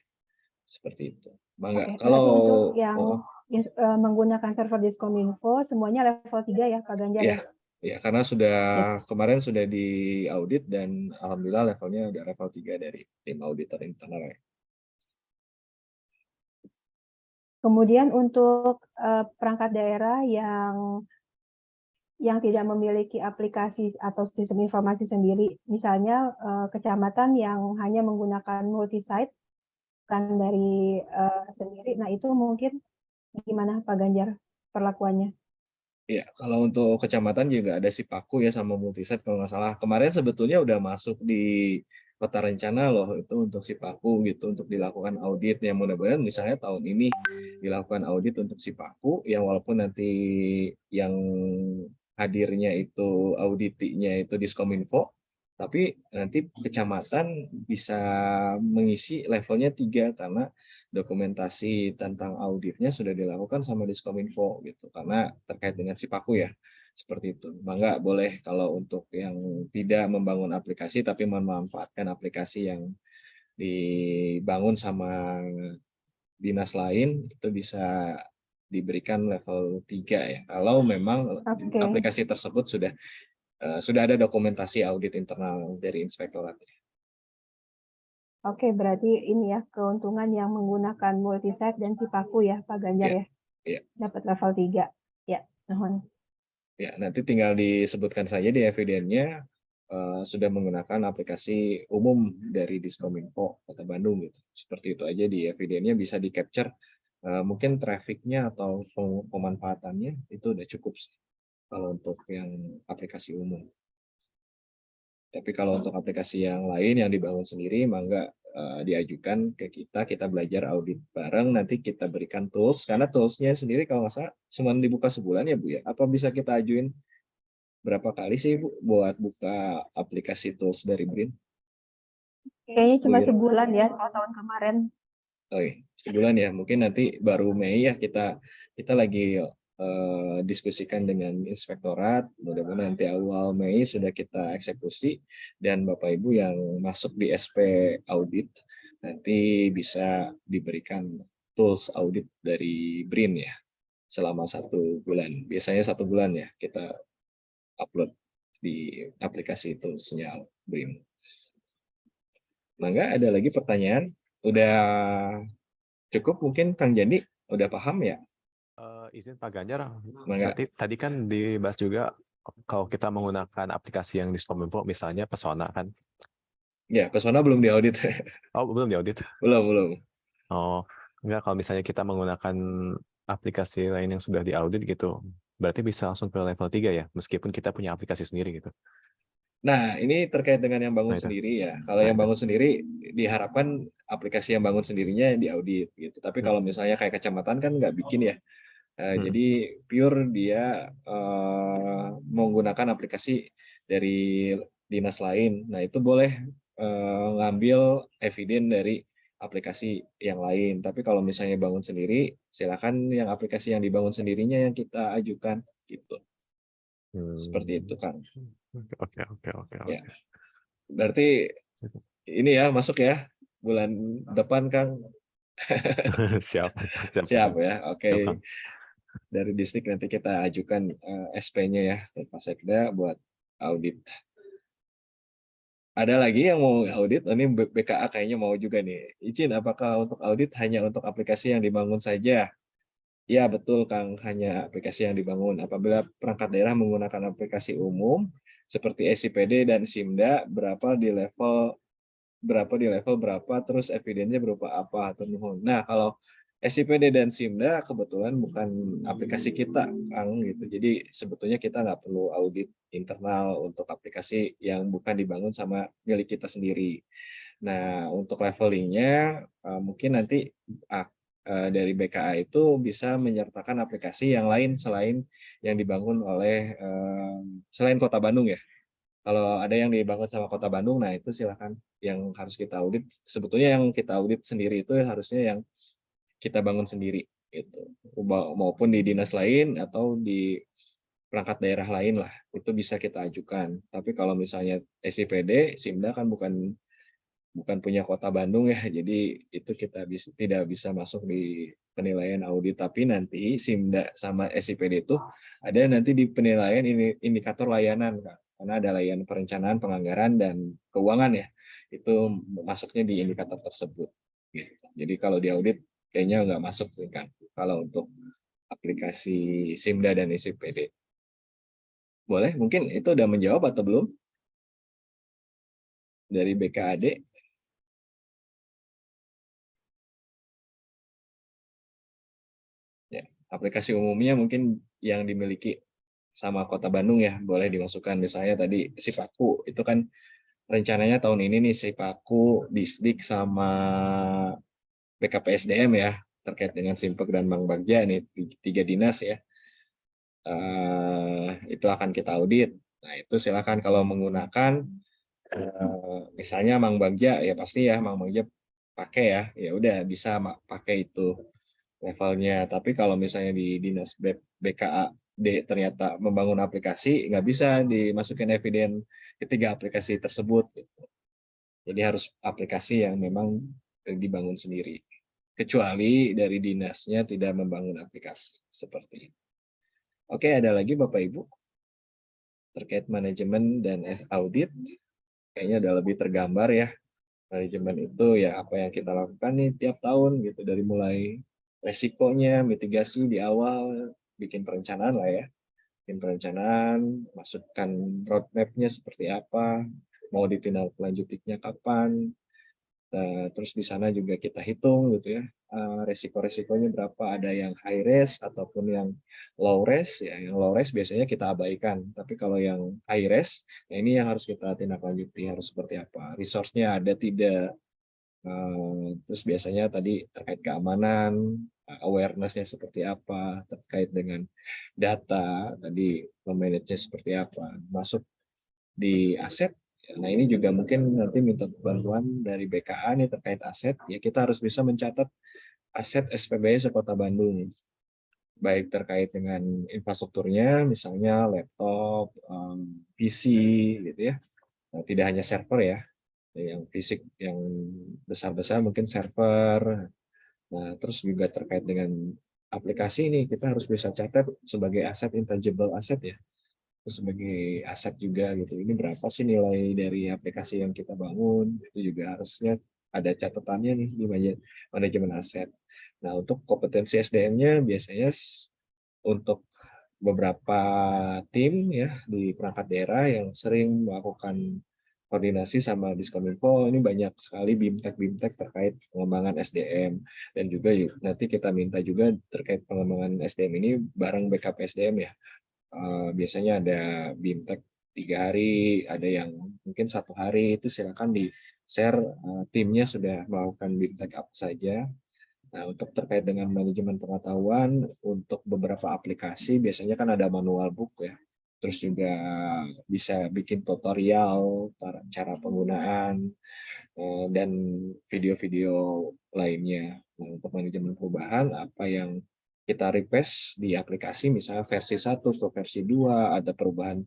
Seperti itu. Bangga. Berarti Kalau untuk yang oh, in- eh, menggunakan server Diskominfo semuanya level 3 ya Pak Ganjar Iya. ya? ya karena sudah kemarin sudah di audit dan alhamdulillah levelnya udah level 3 dari tim auditor internal. ya. Kemudian untuk eh, perangkat daerah yang yang tidak memiliki aplikasi atau sistem informasi sendiri, misalnya eh, kecamatan yang hanya menggunakan multi-site kan dari eh, sendiri, nah itu mungkin gimana Pak Ganjar perlakuannya? Ya, kalau untuk kecamatan juga ada Sipaku ya sama Multiset kalau nggak salah. Kemarin sebetulnya udah masuk di peta rencana loh itu untuk Sipaku gitu untuk dilakukan audit yang mudah-mudahan misalnya tahun ini dilakukan audit untuk Sipaku yang walaupun nanti yang hadirnya itu auditinya itu Diskominfo tapi nanti kecamatan bisa mengisi levelnya tiga karena dokumentasi tentang auditnya sudah dilakukan sama Diskominfo gitu karena terkait dengan Sipaku ya seperti itu. Mangga boleh kalau untuk yang tidak membangun aplikasi tapi memanfaatkan aplikasi yang dibangun sama dinas lain itu bisa diberikan level 3 ya. Kalau memang Oke. aplikasi tersebut sudah sudah ada dokumentasi audit internal dari inspektorat. Oke, berarti ini ya keuntungan yang menggunakan multisite dan Cipaku ya, Pak Ganjar Iya, ya? iya. Dapat level 3. Ya, mohon. Ya, nanti tinggal disebutkan saja di evidennya eh, sudah menggunakan aplikasi umum dari Diskominfo Kota Bandung gitu. Seperti itu aja di evidennya bisa di capture. Eh, mungkin trafficnya atau pem- pemanfaatannya itu udah cukup sih kalau untuk yang aplikasi umum. Tapi kalau untuk aplikasi yang lain yang dibangun sendiri, mangga eh, diajukan ke kita, kita belajar audit bareng, nanti kita berikan tools, karena toolsnya sendiri kalau nggak salah cuma dibuka sebulan ya Bu ya. Apa bisa kita ajuin berapa kali sih Bu buat buka aplikasi tools dari BRIN? Kayaknya cuma Iya. sebulan ya, kalau tahun kemarin. Oh iya, sebulan ya. Mungkin nanti baru Mei ya kita kita lagi eh, diskusikan dengan inspektorat. Mudah-mudahan nanti awal Mei sudah kita eksekusi dan Bapak Ibu yang masuk di SP audit nanti bisa diberikan tools audit dari BRIN ya selama satu bulan. Biasanya satu bulan ya kita upload di aplikasi toolsnya BRIN. Mangga ada lagi pertanyaan? Udah cukup mungkin Kang Jandi udah paham ya? Izin Pak Ganjar, tadi, tadi kan dibahas juga kalau kita menggunakan aplikasi yang di Skominfo, misalnya Pesona kan. Ya, Pesona belum diaudit. Oh, belum diaudit. belum, belum. Oh, enggak kalau misalnya kita menggunakan aplikasi lain yang sudah diaudit gitu, berarti bisa langsung ke level 3 ya, meskipun kita punya aplikasi sendiri gitu. Nah, ini terkait dengan yang bangun Nah, sendiri ya. Kalau Nah, yang bangun sendiri diharapkan aplikasi yang bangun sendirinya diaudit gitu. Tapi Hmm. kalau misalnya kayak kecamatan kan nggak bikin ya. Eh, Hmm. Jadi pure dia eh, menggunakan aplikasi dari dinas lain. Nah, itu boleh eh, ngambil eviden dari aplikasi yang lain. Tapi kalau misalnya bangun sendiri, silakan yang aplikasi yang dibangun sendirinya yang kita ajukan gitu. Seperti Hmm. itu, Kang. Oke, oke, oke, oke. Ya. Berarti ini ya masuk ya bulan depan Kang. Siap. Siap ya. Oke. Siap, Kang. Dari distrik nanti kita ajukan eh, SP-nya ya ke Pak Sekda buat audit. Ada lagi yang mau audit? Ini BKA kayaknya mau juga nih. Izin apakah untuk audit hanya untuk aplikasi yang dibangun saja? Ya betul Kang, hanya aplikasi yang dibangun. Apabila perangkat daerah menggunakan aplikasi umum seperti SIPD dan SIMDA, berapa di level berapa di level berapa, terus evidennya berupa apa atau. Nah kalau SIPD dan SIMDA kebetulan bukan aplikasi kita, Kang gitu. Jadi sebetulnya kita nggak perlu audit internal untuk aplikasi yang bukan dibangun sama milik kita sendiri. Nah untuk levelingnya eh, mungkin nanti eh, dari BKA itu bisa menyertakan aplikasi yang lain selain yang dibangun oleh eh, selain Kota Bandung ya. Kalau ada yang dibangun sama Kota Bandung, nah itu silakan yang harus kita audit. Sebetulnya yang kita audit sendiri itu harusnya yang kita bangun sendiri itu maupun di dinas lain atau di perangkat daerah lain lah itu bisa kita ajukan tapi kalau misalnya SIPD SIMDA kan bukan bukan punya kota Bandung ya jadi itu kita bisa tidak bisa masuk di penilaian audit tapi nanti SIMDA sama SIPD itu ada nanti di penilaian ini indikator layanan Kak. karena ada layanan perencanaan penganggaran dan keuangan ya itu masuknya di indikator tersebut gitu. jadi kalau di audit kayaknya nggak masuk nih kan kalau untuk aplikasi SIMDA dan SIPD. Boleh? Mungkin itu udah menjawab atau belum? Dari BKAD. Ya, aplikasi umumnya mungkin yang dimiliki sama Kota Bandung ya, boleh dimasukkan misalnya tadi Sipaku itu kan rencananya tahun ini nih Sipaku, Disdik sama BKPSDM ya terkait dengan Simpek dan Bank Bagja nih tiga dinas ya uh, itu akan kita audit. Nah itu silakan kalau menggunakan uh, misalnya Mang Bagja ya pasti ya Mang Bagja pakai ya ya udah bisa pakai itu levelnya. Tapi kalau misalnya di dinas BKAD ternyata membangun aplikasi nggak bisa dimasukin eviden ketiga aplikasi tersebut. Gitu. Jadi harus aplikasi yang memang dibangun sendiri kecuali dari dinasnya tidak membangun aplikasi seperti ini. Oke, ada lagi Bapak Ibu terkait manajemen dan audit. Kayaknya udah lebih tergambar ya manajemen itu ya apa yang kita lakukan nih tiap tahun gitu dari mulai resikonya, mitigasi di awal, bikin perencanaan lah ya. Bikin perencanaan, masukkan roadmap-nya seperti apa, mau ditindaklanjutinya kapan, Nah, terus di sana juga kita hitung gitu ya eh, resiko-resikonya berapa. Ada yang high risk ataupun yang low risk ya yang low risk biasanya kita abaikan. Tapi kalau yang high risk ya ini yang harus kita tindak lanjuti harus seperti apa. Resource-nya ada tidak? Eh, terus biasanya tadi terkait keamanan awareness-nya seperti apa terkait dengan data tadi memanage seperti apa. Masuk di aset Nah ini juga mungkin nanti minta bantuan dari BKA nih terkait aset. Ya kita harus bisa mencatat aset SPBE Sekota Bandung. Baik terkait dengan infrastrukturnya, misalnya laptop, PC gitu ya. Nah, tidak hanya server ya, yang fisik yang besar-besar mungkin server. Nah terus juga terkait dengan aplikasi ini kita harus bisa catat sebagai aset intangible aset ya sebagai aset juga gitu. Ini berapa sih nilai dari aplikasi yang kita bangun? Itu juga harusnya ada catatannya nih di manajemen aset. Nah, untuk kompetensi SDM-nya biasanya untuk beberapa tim ya di perangkat daerah yang sering melakukan koordinasi sama Diskominfo ini banyak sekali bimtek bimtek terkait pengembangan SDM dan juga nanti kita minta juga terkait pengembangan SDM ini bareng backup SDM ya Eh, biasanya ada bimtek tiga hari, ada yang mungkin satu hari itu silakan di share uh, timnya sudah melakukan bimtek apa saja. Nah untuk terkait dengan manajemen pengetahuan untuk beberapa aplikasi biasanya kan ada manual book ya, terus juga bisa bikin tutorial cara penggunaan uh, dan video-video lainnya. Nah, untuk manajemen perubahan apa yang kita request di aplikasi misalnya versi 1 ke versi 2 ada perubahan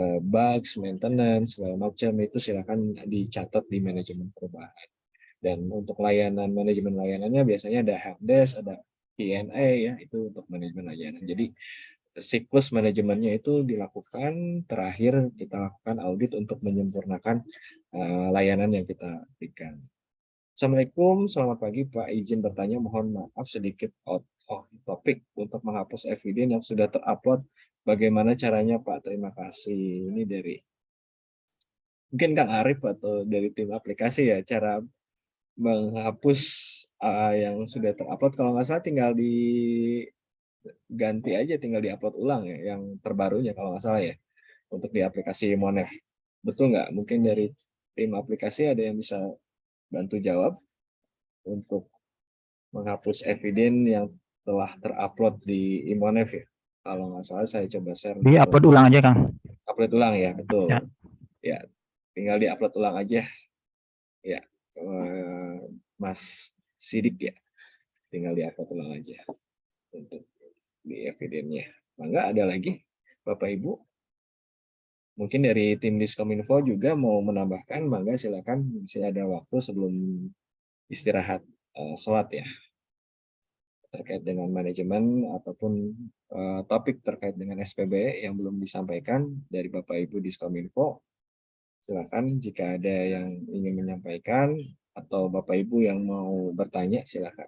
uh, bugs, maintenance, segala macam itu silakan dicatat di manajemen perubahan. Dan untuk layanan manajemen layanannya biasanya ada helpdesk, ada Q&A ya itu untuk manajemen layanan. Jadi siklus manajemennya itu dilakukan terakhir kita lakukan audit untuk menyempurnakan uh, layanan yang kita berikan. Assalamualaikum, selamat pagi Pak. Izin bertanya, mohon maaf sedikit out oh, topik untuk menghapus eviden yang sudah terupload. Bagaimana caranya Pak? Terima kasih. Ini dari mungkin Kang Arif atau dari tim aplikasi ya cara menghapus uh, yang sudah terupload. Kalau nggak salah tinggal diganti aja, tinggal diupload ulang ya, yang terbarunya kalau nggak salah ya untuk di aplikasi Monef. Betul nggak? Mungkin dari tim aplikasi ada yang bisa bantu jawab untuk menghapus eviden yang telah terupload di Imonef ya. Kalau nggak salah saya coba share. Di upload ulang aja Kang. Upload ulang ya, betul. Ya, ya tinggal di upload ulang aja. Ya, eh, Mas Sidik ya, tinggal di upload ulang aja untuk di evidennya. Mangga ada lagi, Bapak Ibu? Mungkin dari tim Diskominfo juga mau menambahkan, mangga silakan. Masih ada waktu sebelum istirahat uh, sholat ya terkait dengan manajemen ataupun uh, topik terkait dengan SPB yang belum disampaikan dari Bapak Ibu di Skominfo, silakan jika ada yang ingin menyampaikan atau Bapak Ibu yang mau bertanya silakan.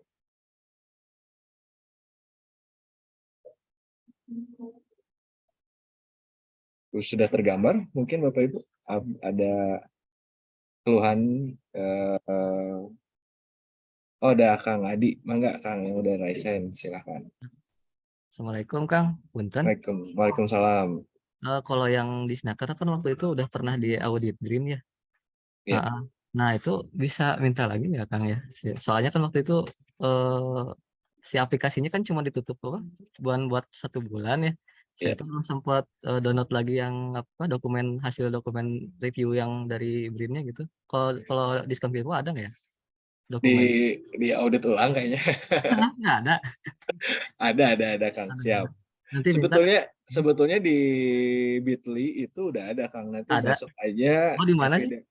Sudah tergambar mungkin Bapak Ibu ada keluhan eh, Oh, ada Kang Adi. Mangga Kang yang udah raise hand, silakan. Assalamualaikum Kang, punten. Waalaikum, Waalaikumsalam. Uh, kalau yang di Snaker kan waktu itu udah pernah di audit Dream ya. Ya. Uh, nah itu bisa minta lagi ya Kang ya. Soalnya kan waktu itu uh, si aplikasinya kan cuma ditutup apa? Bukan buat satu bulan ya. Saya Ya. tuh belum sempat uh, download lagi yang apa dokumen hasil dokumen review yang dari Dreamnya gitu. Kalau kalau di Scampiro ada nggak ya? Di di audit ulang kayaknya. Nggak ada. ada, ada, ada Kang. Ada. Siap. Nanti minta sebetulnya sebetulnya di Bitly itu udah ada Kang nanti Ada. masuk aja. Oh, di mana sih?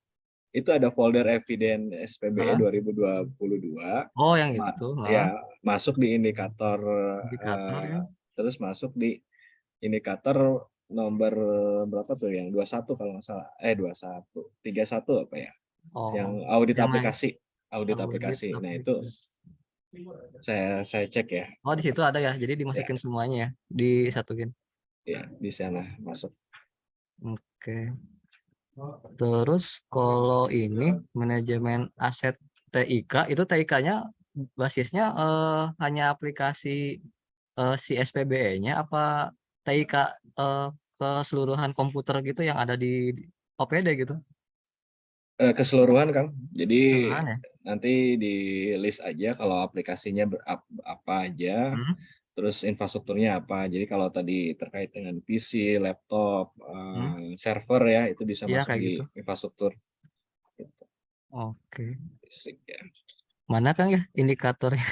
Itu ada folder eviden SPBE Hah? 2022. Oh yang Ma- itu. Ya, masuk di indikator, Indikator, eh, ya. terus masuk di indikator nomor berapa tuh yang 21 kalau nggak salah. Eh 21, 31 apa ya? Oh, yang audit yang aplikasi, audit aplikasi. Nah, itu saya saya cek ya. Oh, di situ ada ya. Jadi dimasukin semuanya ya, disatuin. Ya, di sana masuk. Oke. Terus kalau ini manajemen aset TIK itu TIK-nya basisnya eh, hanya aplikasi eh, si SPBE-nya apa TIK eh, keseluruhan komputer gitu yang ada di OPD gitu? Eh, keseluruhan, Kang. Jadi ya? nanti di list aja kalau aplikasinya ber- apa aja, Hmm. terus infrastrukturnya apa. Jadi kalau tadi terkait dengan PC, laptop, eh, server ya, itu bisa Iya, masuk di gitu. infrastruktur. Gitu. Oke. Basic ya. Mana Kang ya indikatornya?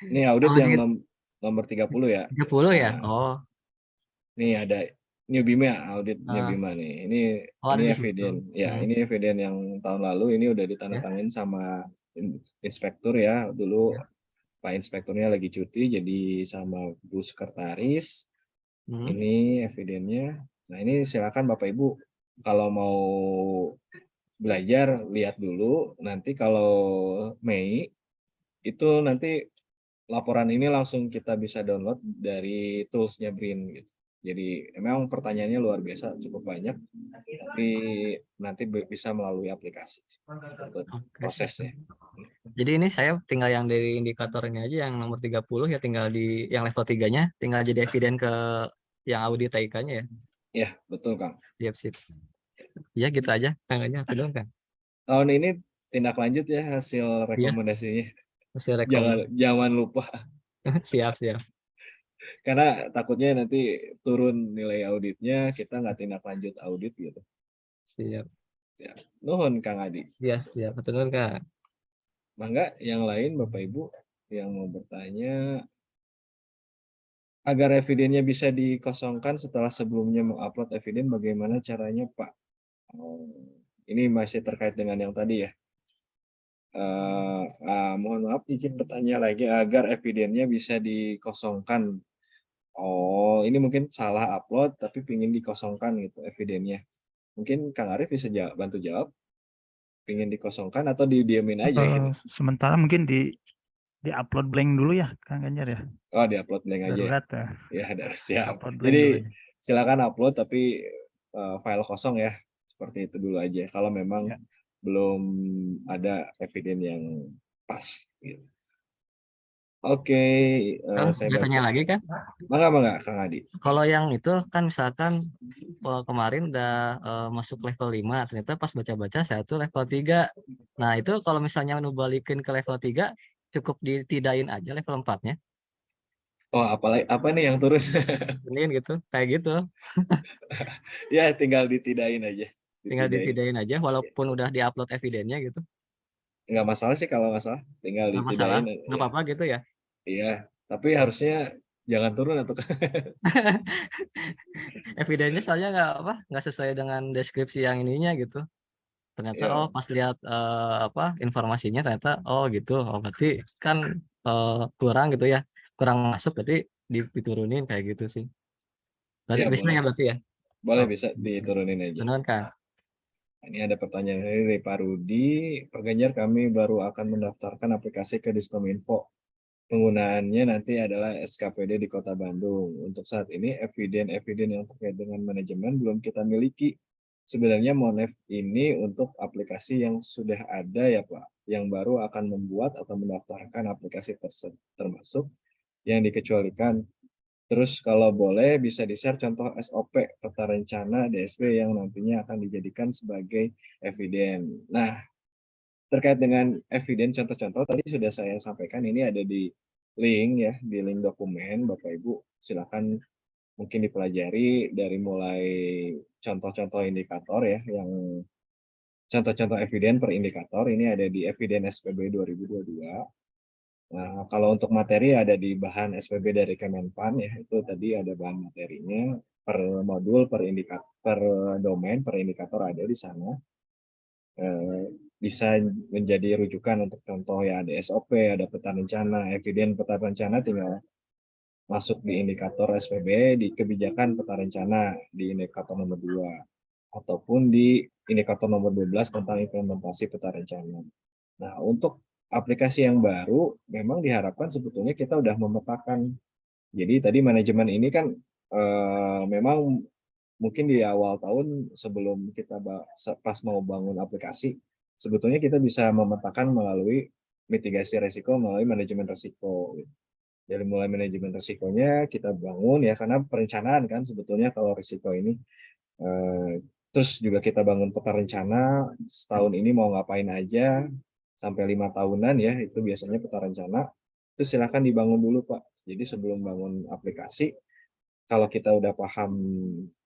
Ini audit yang Audit. nom- nomor 30 ya. 30 ya? Nah, Oh, Nih ada New Bima, audit New Ah. Bima nih. Ini Oh, ini eviden. Ya, Hmm. ini eviden yang tahun lalu ini udah ditandatangani sama in- inspektur ya. Dulu Ya. Pak inspekturnya lagi cuti jadi sama Bu sekretaris. hmm. Ini evidennya. Nah, ini silakan Bapak Ibu kalau mau belajar lihat dulu. Nanti kalau Mei itu nanti laporan ini langsung kita bisa download dari toolsnya Brin gitu. Jadi memang pertanyaannya luar biasa cukup banyak, tapi nanti bisa melalui aplikasi prosesnya. Jadi ini saya tinggal yang dari indikator ini aja yang nomor 30 ya tinggal di yang level 3-nya tinggal jadi eviden ke yang audit TIK-nya ya. Ya betul Kang. Siap, sip. Ya gitu aja tangannya aku dong kan. Tahun ini tindak lanjut ya hasil rekomendasinya. Hasil Jangan rekom. jangan lupa siap, siap. Karena takutnya nanti turun nilai auditnya kita nggak tindak lanjut audit gitu. Siap. Nuhun Kang Adi. Ya, siap. Betul Kak. Mangga yang lain Bapak Ibu yang mau bertanya agar evidennya bisa dikosongkan setelah sebelumnya mengupload eviden bagaimana caranya Pak? Oh, ini masih terkait dengan yang tadi ya. Eh, ah, mohon maaf izin bertanya lagi agar evidennya bisa dikosongkan. Oh, ini mungkin salah upload tapi pingin dikosongkan gitu evidennya. Mungkin Kang Arief bisa jawab, bantu jawab. Pingin dikosongkan atau didiamin aja gitu. sementara mungkin di di upload blank dulu ya Kang Ganjar ya. Oh, diupload blank aja. ya? Darurat ya. Ya, ada siap. Upload Jadi silakan upload tapi eh, file kosong ya. Seperti itu dulu aja. Kalau memang Ya. belum ada eviden yang pas. Gitu. Oke, eh, Kang, saya saya tanya lagi kan? Mangga, mangga, Kang Adi. Kalau yang itu kan misalkan eh, kemarin udah eh, masuk level 5, ternyata pas baca-baca saya tuh level 3. Nah, itu kalau misalnya balikin ke level 3 cukup ditidain aja level 4-nya. Oh, apalagi apa nih yang turun? Ini gitu, kayak gitu. ya, tinggal ditidain aja. Tinggal Ditidain. ditidain aja walaupun udah diupload evidennya gitu. Nggak masalah sih kalau nggak salah. Tinggal Nggak masalah, nggak apa-apa gitu ya. Iya, tapi harusnya jangan turun atau Evidennya soalnya nggak apa, nggak sesuai dengan deskripsi yang ininya gitu. Ternyata Iya. oh pas lihat eh, apa informasinya ternyata oh gitu. Oh berarti kan eh, kurang gitu ya. Kurang masuk berarti di- diturunin kayak gitu sih. Berarti Iya, bisa boleh. ya berarti ya. boleh bisa diturunin aja. Benar kan? Ini ada pertanyaan dari Pak Rudi. Pak Ganjar, kami baru akan mendaftarkan aplikasi ke Diskominfo. Penggunaannya nanti adalah SKPD di Kota Bandung. Untuk saat ini, eviden-eviden yang terkait dengan manajemen belum kita miliki. Sebenarnya Monef ini untuk aplikasi yang sudah ada ya Pak, yang baru akan membuat atau mendaftarkan aplikasi tersebut termasuk yang dikecualikan Terus kalau boleh bisa di-share contoh SOP peta rencana DSP yang nantinya akan dijadikan sebagai eviden. Nah, terkait dengan eviden contoh-contoh tadi sudah saya sampaikan ini ada di link ya, di link dokumen Bapak Ibu silakan mungkin dipelajari dari mulai contoh-contoh indikator ya yang contoh-contoh eviden per indikator ini ada di eviden SPB 2022. Nah, kalau untuk materi ada di bahan SPB dari Kemenpan ya, itu tadi ada bahan materinya per modul, per indikator, per domain, per indikator ada di sana. Eh, bisa menjadi rujukan untuk contoh ya ada SOP, ada peta rencana, eviden peta rencana tinggal masuk di indikator SPB di kebijakan peta rencana di indikator nomor 2. ataupun di indikator nomor 12 tentang implementasi peta rencana. Nah, untuk aplikasi yang baru memang diharapkan sebetulnya kita udah memetakan. Jadi tadi manajemen ini kan eh, memang mungkin di awal tahun sebelum kita pas mau bangun aplikasi, sebetulnya kita bisa memetakan melalui mitigasi resiko melalui manajemen resiko. Dari mulai manajemen resikonya kita bangun ya karena perencanaan kan sebetulnya kalau resiko ini eh, terus juga kita bangun peta rencana setahun ini mau ngapain aja sampai lima tahunan ya itu biasanya peta rencana itu silahkan dibangun dulu pak. Jadi sebelum bangun aplikasi kalau kita udah paham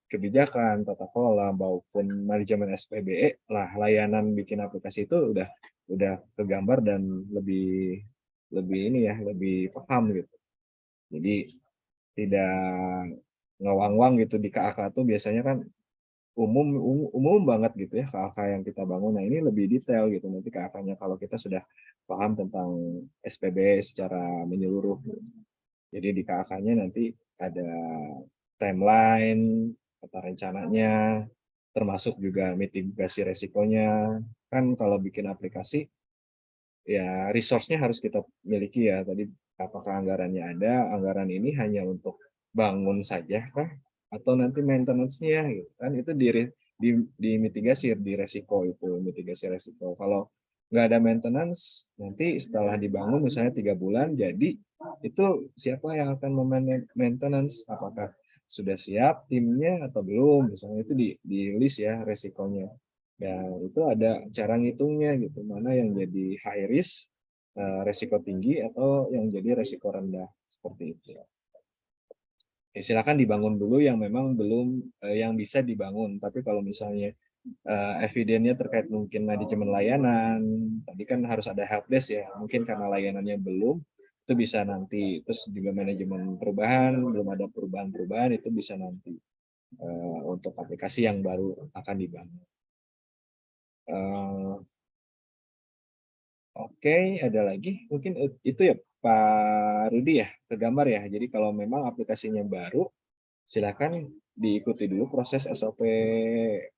kebijakan tata kelola maupun manajemen SPBE lah layanan bikin aplikasi itu udah udah kegambar dan lebih lebih ini ya lebih paham gitu. Jadi tidak ngawang-wang gitu di KAK tuh biasanya kan umum, umum umum banget gitu ya KAK yang kita bangun. Nah ini lebih detail gitu nanti KAK-nya kalau kita sudah paham tentang SPB secara menyeluruh. Jadi di KAK-nya nanti ada timeline, kata rencananya, termasuk juga mitigasi resikonya. Kan kalau bikin aplikasi, ya resource-nya harus kita miliki ya. Tadi apakah anggarannya ada, anggaran ini hanya untuk bangun saja kah atau nanti maintenance-nya gitu kan. Itu di, di di mitigasi di resiko itu mitigasi resiko. Kalau nggak ada maintenance nanti setelah dibangun misalnya tiga bulan jadi itu siapa yang akan maintenance? Apakah sudah siap timnya atau belum? Misalnya itu di di list ya resikonya. Dan itu ada cara ngitungnya gitu. Mana yang jadi high risk eh, resiko tinggi atau yang jadi resiko rendah seperti itu. ya silakan dibangun dulu yang memang belum uh, yang bisa dibangun. Tapi kalau misalnya uh, evidennya terkait mungkin manajemen layanan, tadi kan harus ada helpdesk ya, mungkin karena layanannya belum, itu bisa nanti. Terus juga manajemen perubahan, belum ada perubahan-perubahan, itu bisa nanti uh, untuk aplikasi yang baru akan dibangun. Uh, Oke, okay, ada lagi? Mungkin itu ya Pak Rudi ya, ke gambar ya. Jadi kalau memang aplikasinya baru, silakan diikuti dulu proses SOP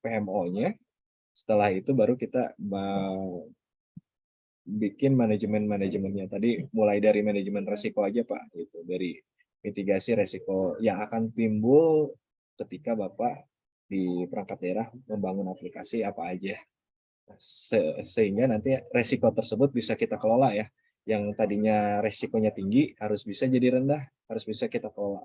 PMO-nya. Setelah itu baru kita bikin manajemen-manajemennya. Tadi mulai dari manajemen resiko aja Pak, gitu. dari mitigasi resiko yang akan timbul ketika Bapak di perangkat daerah membangun aplikasi apa aja. Se sehingga nanti resiko tersebut bisa kita kelola ya yang tadinya resikonya tinggi harus bisa jadi rendah, harus bisa kita kelola.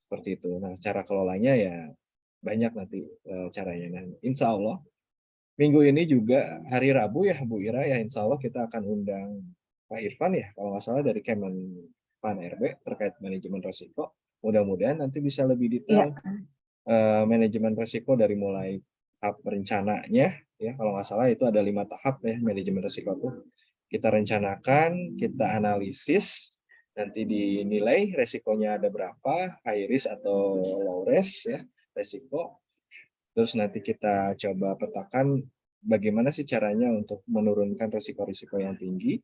Seperti itu. Nah, cara kelolanya ya banyak nanti e, caranya. Nah, insya Allah minggu ini juga hari Rabu ya Bu Ira ya insya Allah kita akan undang Pak Irfan ya kalau nggak salah dari Kemenpan RB terkait manajemen resiko. Mudah-mudahan nanti bisa lebih detail ya. uh, manajemen resiko dari mulai tahap rencananya ya kalau nggak salah itu ada lima tahap ya manajemen resiko itu kita rencanakan, kita analisis, nanti dinilai resikonya ada berapa, high risk atau low risk ya, resiko. Terus nanti kita coba petakan bagaimana sih caranya untuk menurunkan resiko-resiko yang tinggi,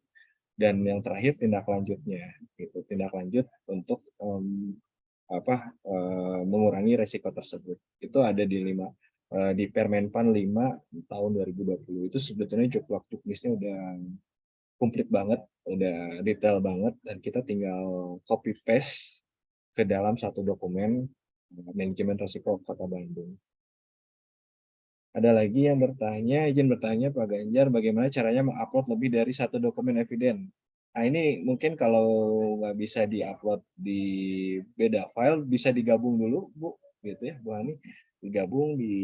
dan yang terakhir tindak lanjutnya, gitu. tindak lanjut untuk um, apa uh, mengurangi resiko tersebut. Itu ada di lima uh, di Permenpan 5 tahun 2020 itu sebetulnya cukup tulisnya udah komplit banget, udah detail banget, dan kita tinggal copy paste ke dalam satu dokumen eh, manajemen risiko Kota Bandung. Ada lagi yang bertanya, izin bertanya Pak Ganjar, bagaimana caranya mengupload lebih dari satu dokumen eviden? Nah ini mungkin kalau nggak bisa diupload di beda file, bisa digabung dulu Bu, gitu ya Bu Hani, digabung di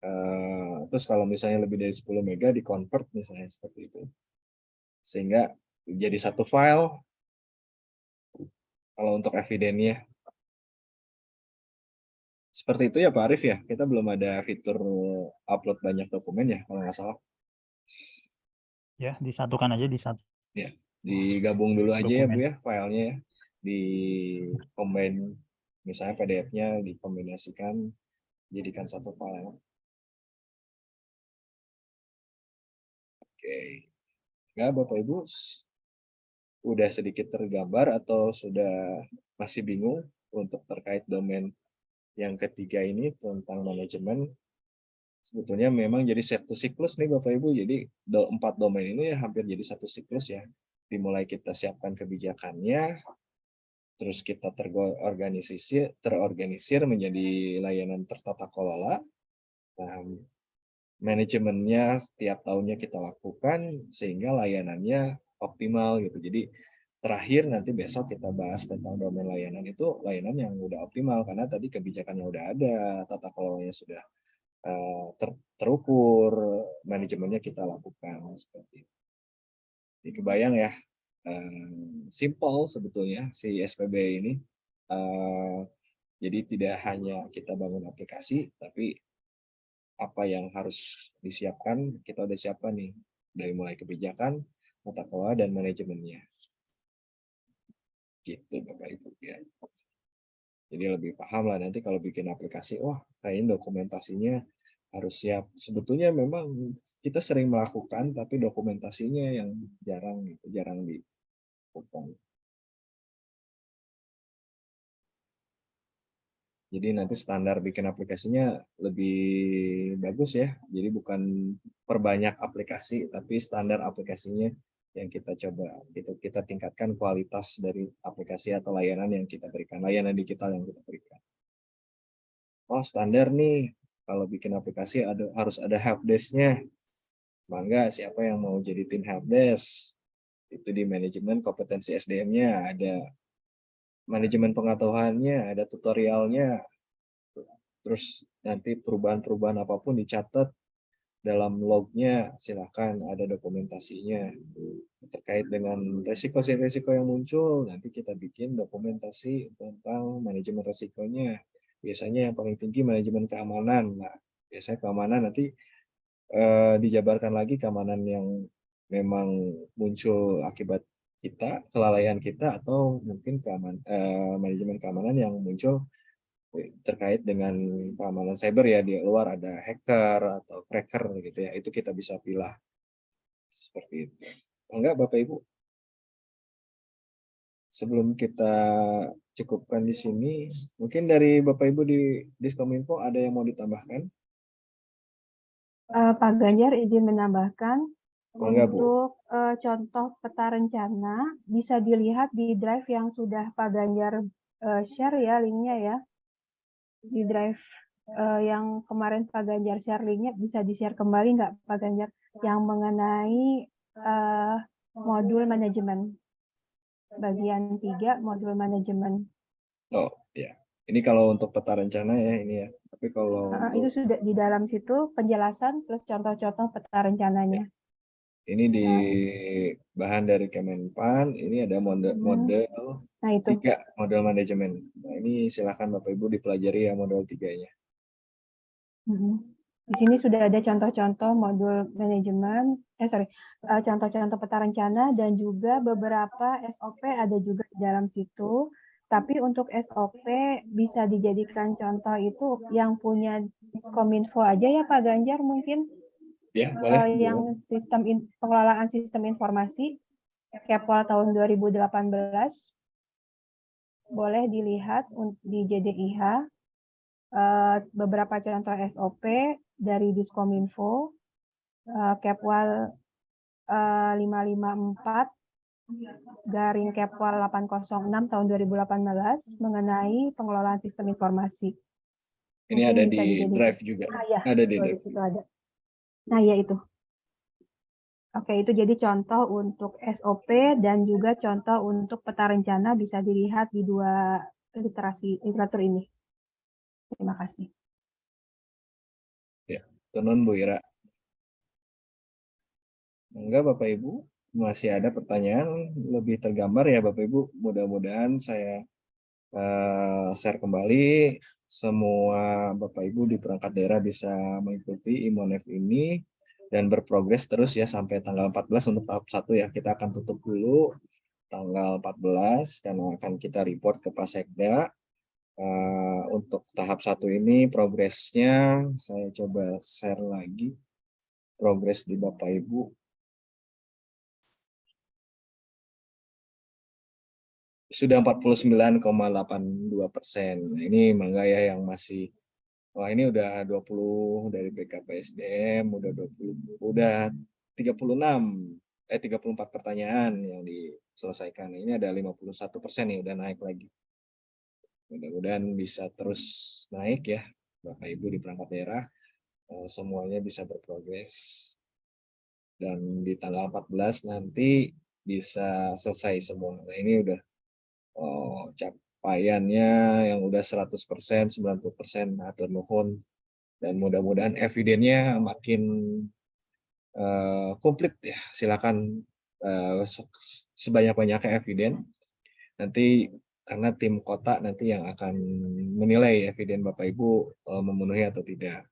Uh, terus kalau misalnya lebih dari 10 mega di convert misalnya seperti itu. Sehingga jadi satu file kalau untuk evidennya. Seperti itu ya Pak Arif ya. Kita belum ada fitur upload banyak dokumen ya kalau nggak salah. Ya, disatukan aja di satu. Ya, digabung dulu aja dokumen. ya Bu ya filenya ya. Di combine misalnya PDF-nya dikombinasikan jadikan satu file. Oke. Ya, Bapak Ibu udah sedikit tergambar atau sudah masih bingung untuk terkait domain yang ketiga ini tentang manajemen sebetulnya memang jadi satu siklus nih Bapak Ibu. Jadi empat domain ini hampir jadi satu siklus ya. Dimulai kita siapkan kebijakannya, terus kita terorganisir, terorganisir menjadi layanan tertata kelola. Manajemennya setiap tahunnya kita lakukan sehingga layanannya optimal gitu. Jadi terakhir nanti besok kita bahas tentang domain layanan itu layanan yang udah optimal karena tadi kebijakannya udah ada, tata kelolanya sudah uh, ter, terukur, manajemennya kita lakukan seperti itu. Jadi kebayang ya, uh, simple sebetulnya si SPB ini. Uh, jadi tidak hanya kita bangun aplikasi, tapi apa yang harus disiapkan kita udah siapkan nih dari mulai kebijakan, tata kelola dan manajemennya gitu Bapak Ibu ya. Jadi lebih paham lah nanti kalau bikin aplikasi, wah kayaknya dokumentasinya harus siap. Sebetulnya memang kita sering melakukan, tapi dokumentasinya yang jarang gitu, jarang dilakukan. Jadi nanti standar bikin aplikasinya lebih bagus ya. Jadi bukan perbanyak aplikasi, tapi standar aplikasinya yang kita coba itu kita tingkatkan kualitas dari aplikasi atau layanan yang kita berikan layanan digital yang kita berikan. Oh standar nih. Kalau bikin aplikasi ada harus ada helpdesk-nya. Mangga siapa yang mau jadi tim helpdesk? Itu di manajemen kompetensi SDM-nya ada manajemen pengetahuannya ada tutorialnya. Terus nanti perubahan-perubahan apa pun dicatat dalam lognya silahkan ada dokumentasinya. Terkait dengan resiko-resiko yang muncul nanti kita bikin dokumentasi tentang manajemen resikonya. Biasanya yang paling tinggi manajemen keamanan. Nah biasanya keamanan nanti eh, dijabarkan lagi keamanan yang memang muncul akibat kita kelalaian kita atau mungkin keaman, eh, manajemen keamanan yang muncul terkait dengan keamanan cyber ya di luar ada hacker atau cracker gitu ya itu kita bisa pilih seperti itu. Enggak bapak ibu? Sebelum kita cukupkan di sini mungkin dari bapak ibu di diskominfo ada yang mau ditambahkan? Uh, Pak Ganjar izin menambahkan enggak, untuk uh, contoh peta rencana bisa dilihat di drive yang sudah Pak Ganjar uh, share ya linknya ya di drive uh, yang kemarin Pak Ganjar share linknya bisa di-share kembali nggak Pak Ganjar yang mengenai uh, modul manajemen bagian tiga modul manajemen. Oh ya, ini kalau untuk peta rencana ya ini ya. Tapi kalau uh, untuk... itu sudah di dalam situ penjelasan plus contoh-contoh peta rencananya. Ini di bahan dari Kemenpan, ini ada model, hmm. model nah, itu. tiga model manajemen. Nah ini silakan Bapak Ibu dipelajari ya model tiganya. Hmm. Di sini sudah ada contoh-contoh modul manajemen, eh sorry, eh, contoh-contoh peta rencana dan juga beberapa SOP ada juga di dalam situ. Tapi untuk SOP bisa dijadikan contoh itu yang punya Kominfo aja ya Pak Ganjar mungkin Ya, boleh. Uh, yang sistem in, pengelolaan sistem informasi Kepol tahun 2018 boleh dilihat di JDIH uh, eh, beberapa contoh SOP dari Diskominfo uh, Kepwal uh, 554 garing Kepwal 806 tahun 2018 mengenai pengelolaan sistem informasi. Ini Mungkin ada di drive juga. Ah, ya, ada di drive. Situ ada. Nah, ya itu. Oke, itu jadi contoh untuk SOP dan juga contoh untuk peta rencana bisa dilihat di dua literasi literatur ini. Terima kasih. Ya, tenun Bu Ira. Enggak Bapak Ibu, masih ada pertanyaan lebih tergambar ya Bapak Ibu. Mudah-mudahan saya uh, share kembali semua Bapak Ibu di perangkat daerah bisa mengikuti Imonef ini dan berprogres terus ya sampai tanggal 14 untuk tahap satu ya. Kita akan tutup dulu tanggal 14 karena akan kita report ke Pasekda. Uh, untuk tahap satu ini progresnya saya coba share lagi progres di Bapak Ibu sudah 49,82 persen. Nah, ini mangga ya yang masih Wah ini udah 20 dari BKPSDM, udah 20, udah 36, eh 34 pertanyaan yang diselesaikan. Ini ada 51 persen nih, udah naik lagi. Mudah-mudahan bisa terus naik ya, Bapak Ibu di perangkat daerah, eh, semuanya bisa berprogres. Dan di tanggal 14 nanti bisa selesai semua. Nah ini udah oh, cap capaiannya yang udah 100%, 90% atur nuhun dan mudah-mudahan evidennya makin uh, komplit ya. Silakan uh, sebanyak-banyaknya eviden. Nanti karena tim kota nanti yang akan menilai eviden Bapak Ibu uh, memenuhi atau tidak.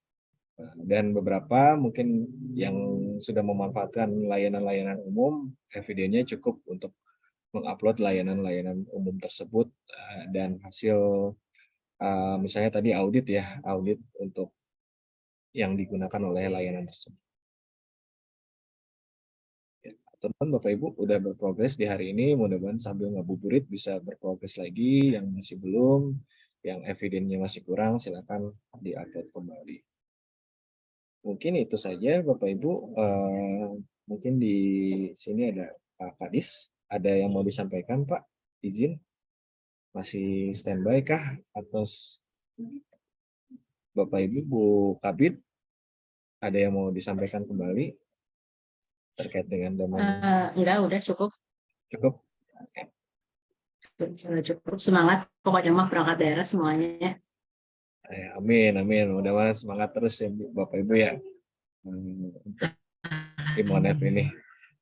Dan beberapa mungkin yang sudah memanfaatkan layanan-layanan umum, evidennya cukup untuk mengupload layanan-layanan umum tersebut uh, dan hasil uh, misalnya tadi audit ya audit untuk yang digunakan oleh layanan tersebut. Ya, teman Bapak Ibu udah berprogres di hari ini mudah-mudahan sambil ngabuburit bisa berprogres lagi yang masih belum yang evidennya masih kurang silakan diupload kembali. Mungkin itu saja Bapak Ibu uh, mungkin di sini ada Pak Kadis ada yang mau disampaikan, Pak? Izin? Masih standby kah? Atau Bapak Ibu, Bu Kabit, ada yang mau disampaikan kembali terkait dengan domain? Uh, enggak, udah cukup. Cukup? Okay. Cukup. Semangat, pokoknya mah perangkat daerah semuanya. Eh, amin, amin. Mudah-mudahan semangat terus ya Bapak Ibu ya. Hmm, Imonef ini.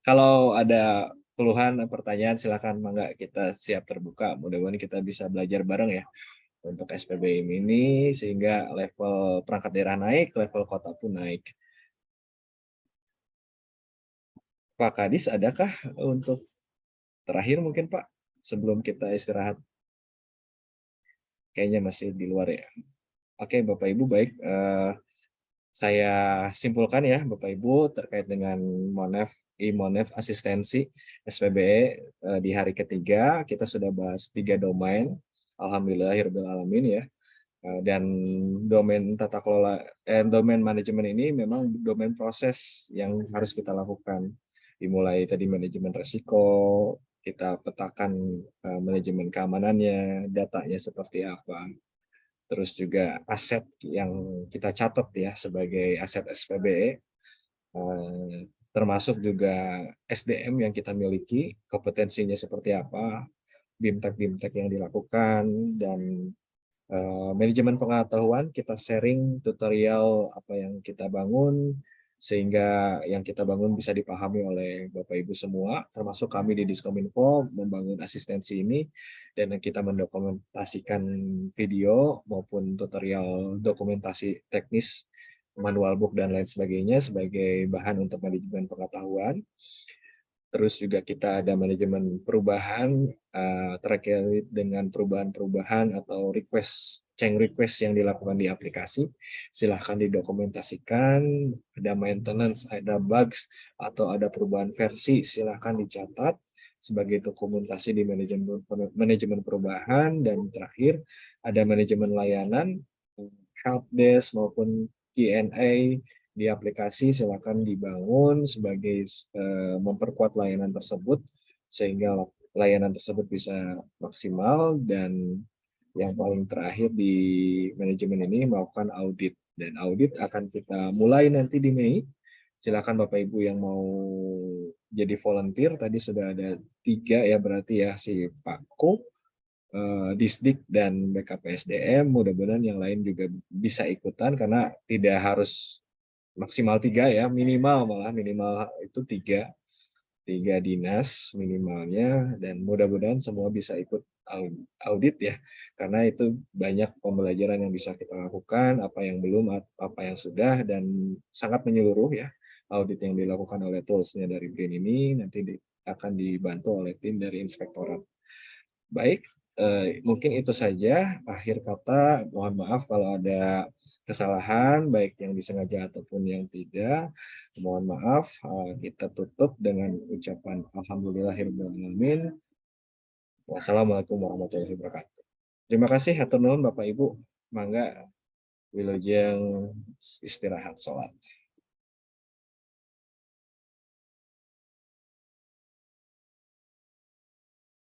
Kalau ada keluhan, pertanyaan, silakan mangga kita siap terbuka. Mudah-mudahan kita bisa belajar bareng ya untuk SPBM ini sehingga level perangkat daerah naik, level kota pun naik. Pak Kadis, adakah untuk terakhir mungkin Pak sebelum kita istirahat? Kayaknya masih di luar ya. Oke Bapak Ibu baik. Uh, saya simpulkan ya Bapak Ibu terkait dengan Monef Imonef asistensi SPBE eh, di hari ketiga kita sudah bahas tiga domain. Alhamdulillah alamin ya. Eh, dan domain tata kelola eh, domain manajemen ini memang domain proses yang harus kita lakukan. Dimulai tadi manajemen resiko kita petakan eh, manajemen keamanannya datanya seperti apa. Terus juga aset yang kita catat ya sebagai aset SPBE termasuk juga SDM yang kita miliki, kompetensinya seperti apa, BIMTEK-BIMTEK yang dilakukan, dan uh, manajemen pengetahuan, kita sharing tutorial apa yang kita bangun, sehingga yang kita bangun bisa dipahami oleh Bapak Ibu semua, termasuk kami di Diskominfo membangun asistensi ini, dan kita mendokumentasikan video maupun tutorial dokumentasi teknis manual book dan lain sebagainya sebagai bahan untuk manajemen pengetahuan. Terus juga kita ada manajemen perubahan uh, terkait dengan perubahan-perubahan atau request, change request yang dilakukan di aplikasi. Silahkan didokumentasikan, ada maintenance, ada bugs, atau ada perubahan versi, silahkan dicatat sebagai dokumentasi di manajemen, manajemen perubahan. Dan terakhir, ada manajemen layanan, help desk maupun Q&A di aplikasi silakan dibangun sebagai uh, memperkuat layanan tersebut sehingga layanan tersebut bisa maksimal dan yang paling terakhir di manajemen ini melakukan audit dan audit akan kita mulai nanti di Mei. Silakan Bapak Ibu yang mau jadi volunteer tadi sudah ada tiga ya berarti ya si Pak Ko. uh, Disdik dan BKPSDM, mudah-mudahan yang lain juga bisa ikutan karena tidak harus maksimal tiga ya, minimal malah minimal itu tiga, tiga dinas minimalnya dan mudah-mudahan semua bisa ikut audit ya, karena itu banyak pembelajaran yang bisa kita lakukan, apa yang belum, apa yang sudah dan sangat menyeluruh ya audit yang dilakukan oleh toolsnya dari BRIN ini nanti akan dibantu oleh tim dari inspektorat. Baik, eh, mungkin itu saja akhir kata. Mohon maaf kalau ada kesalahan baik yang disengaja ataupun yang tidak. Mohon maaf. Eh, kita tutup dengan ucapan alhamdulillahirobbilalamin. Wassalamualaikum warahmatullahi wabarakatuh. Terima kasih hatur nuhun Bapak Ibu. Mangga wilujeng istirahat sholat.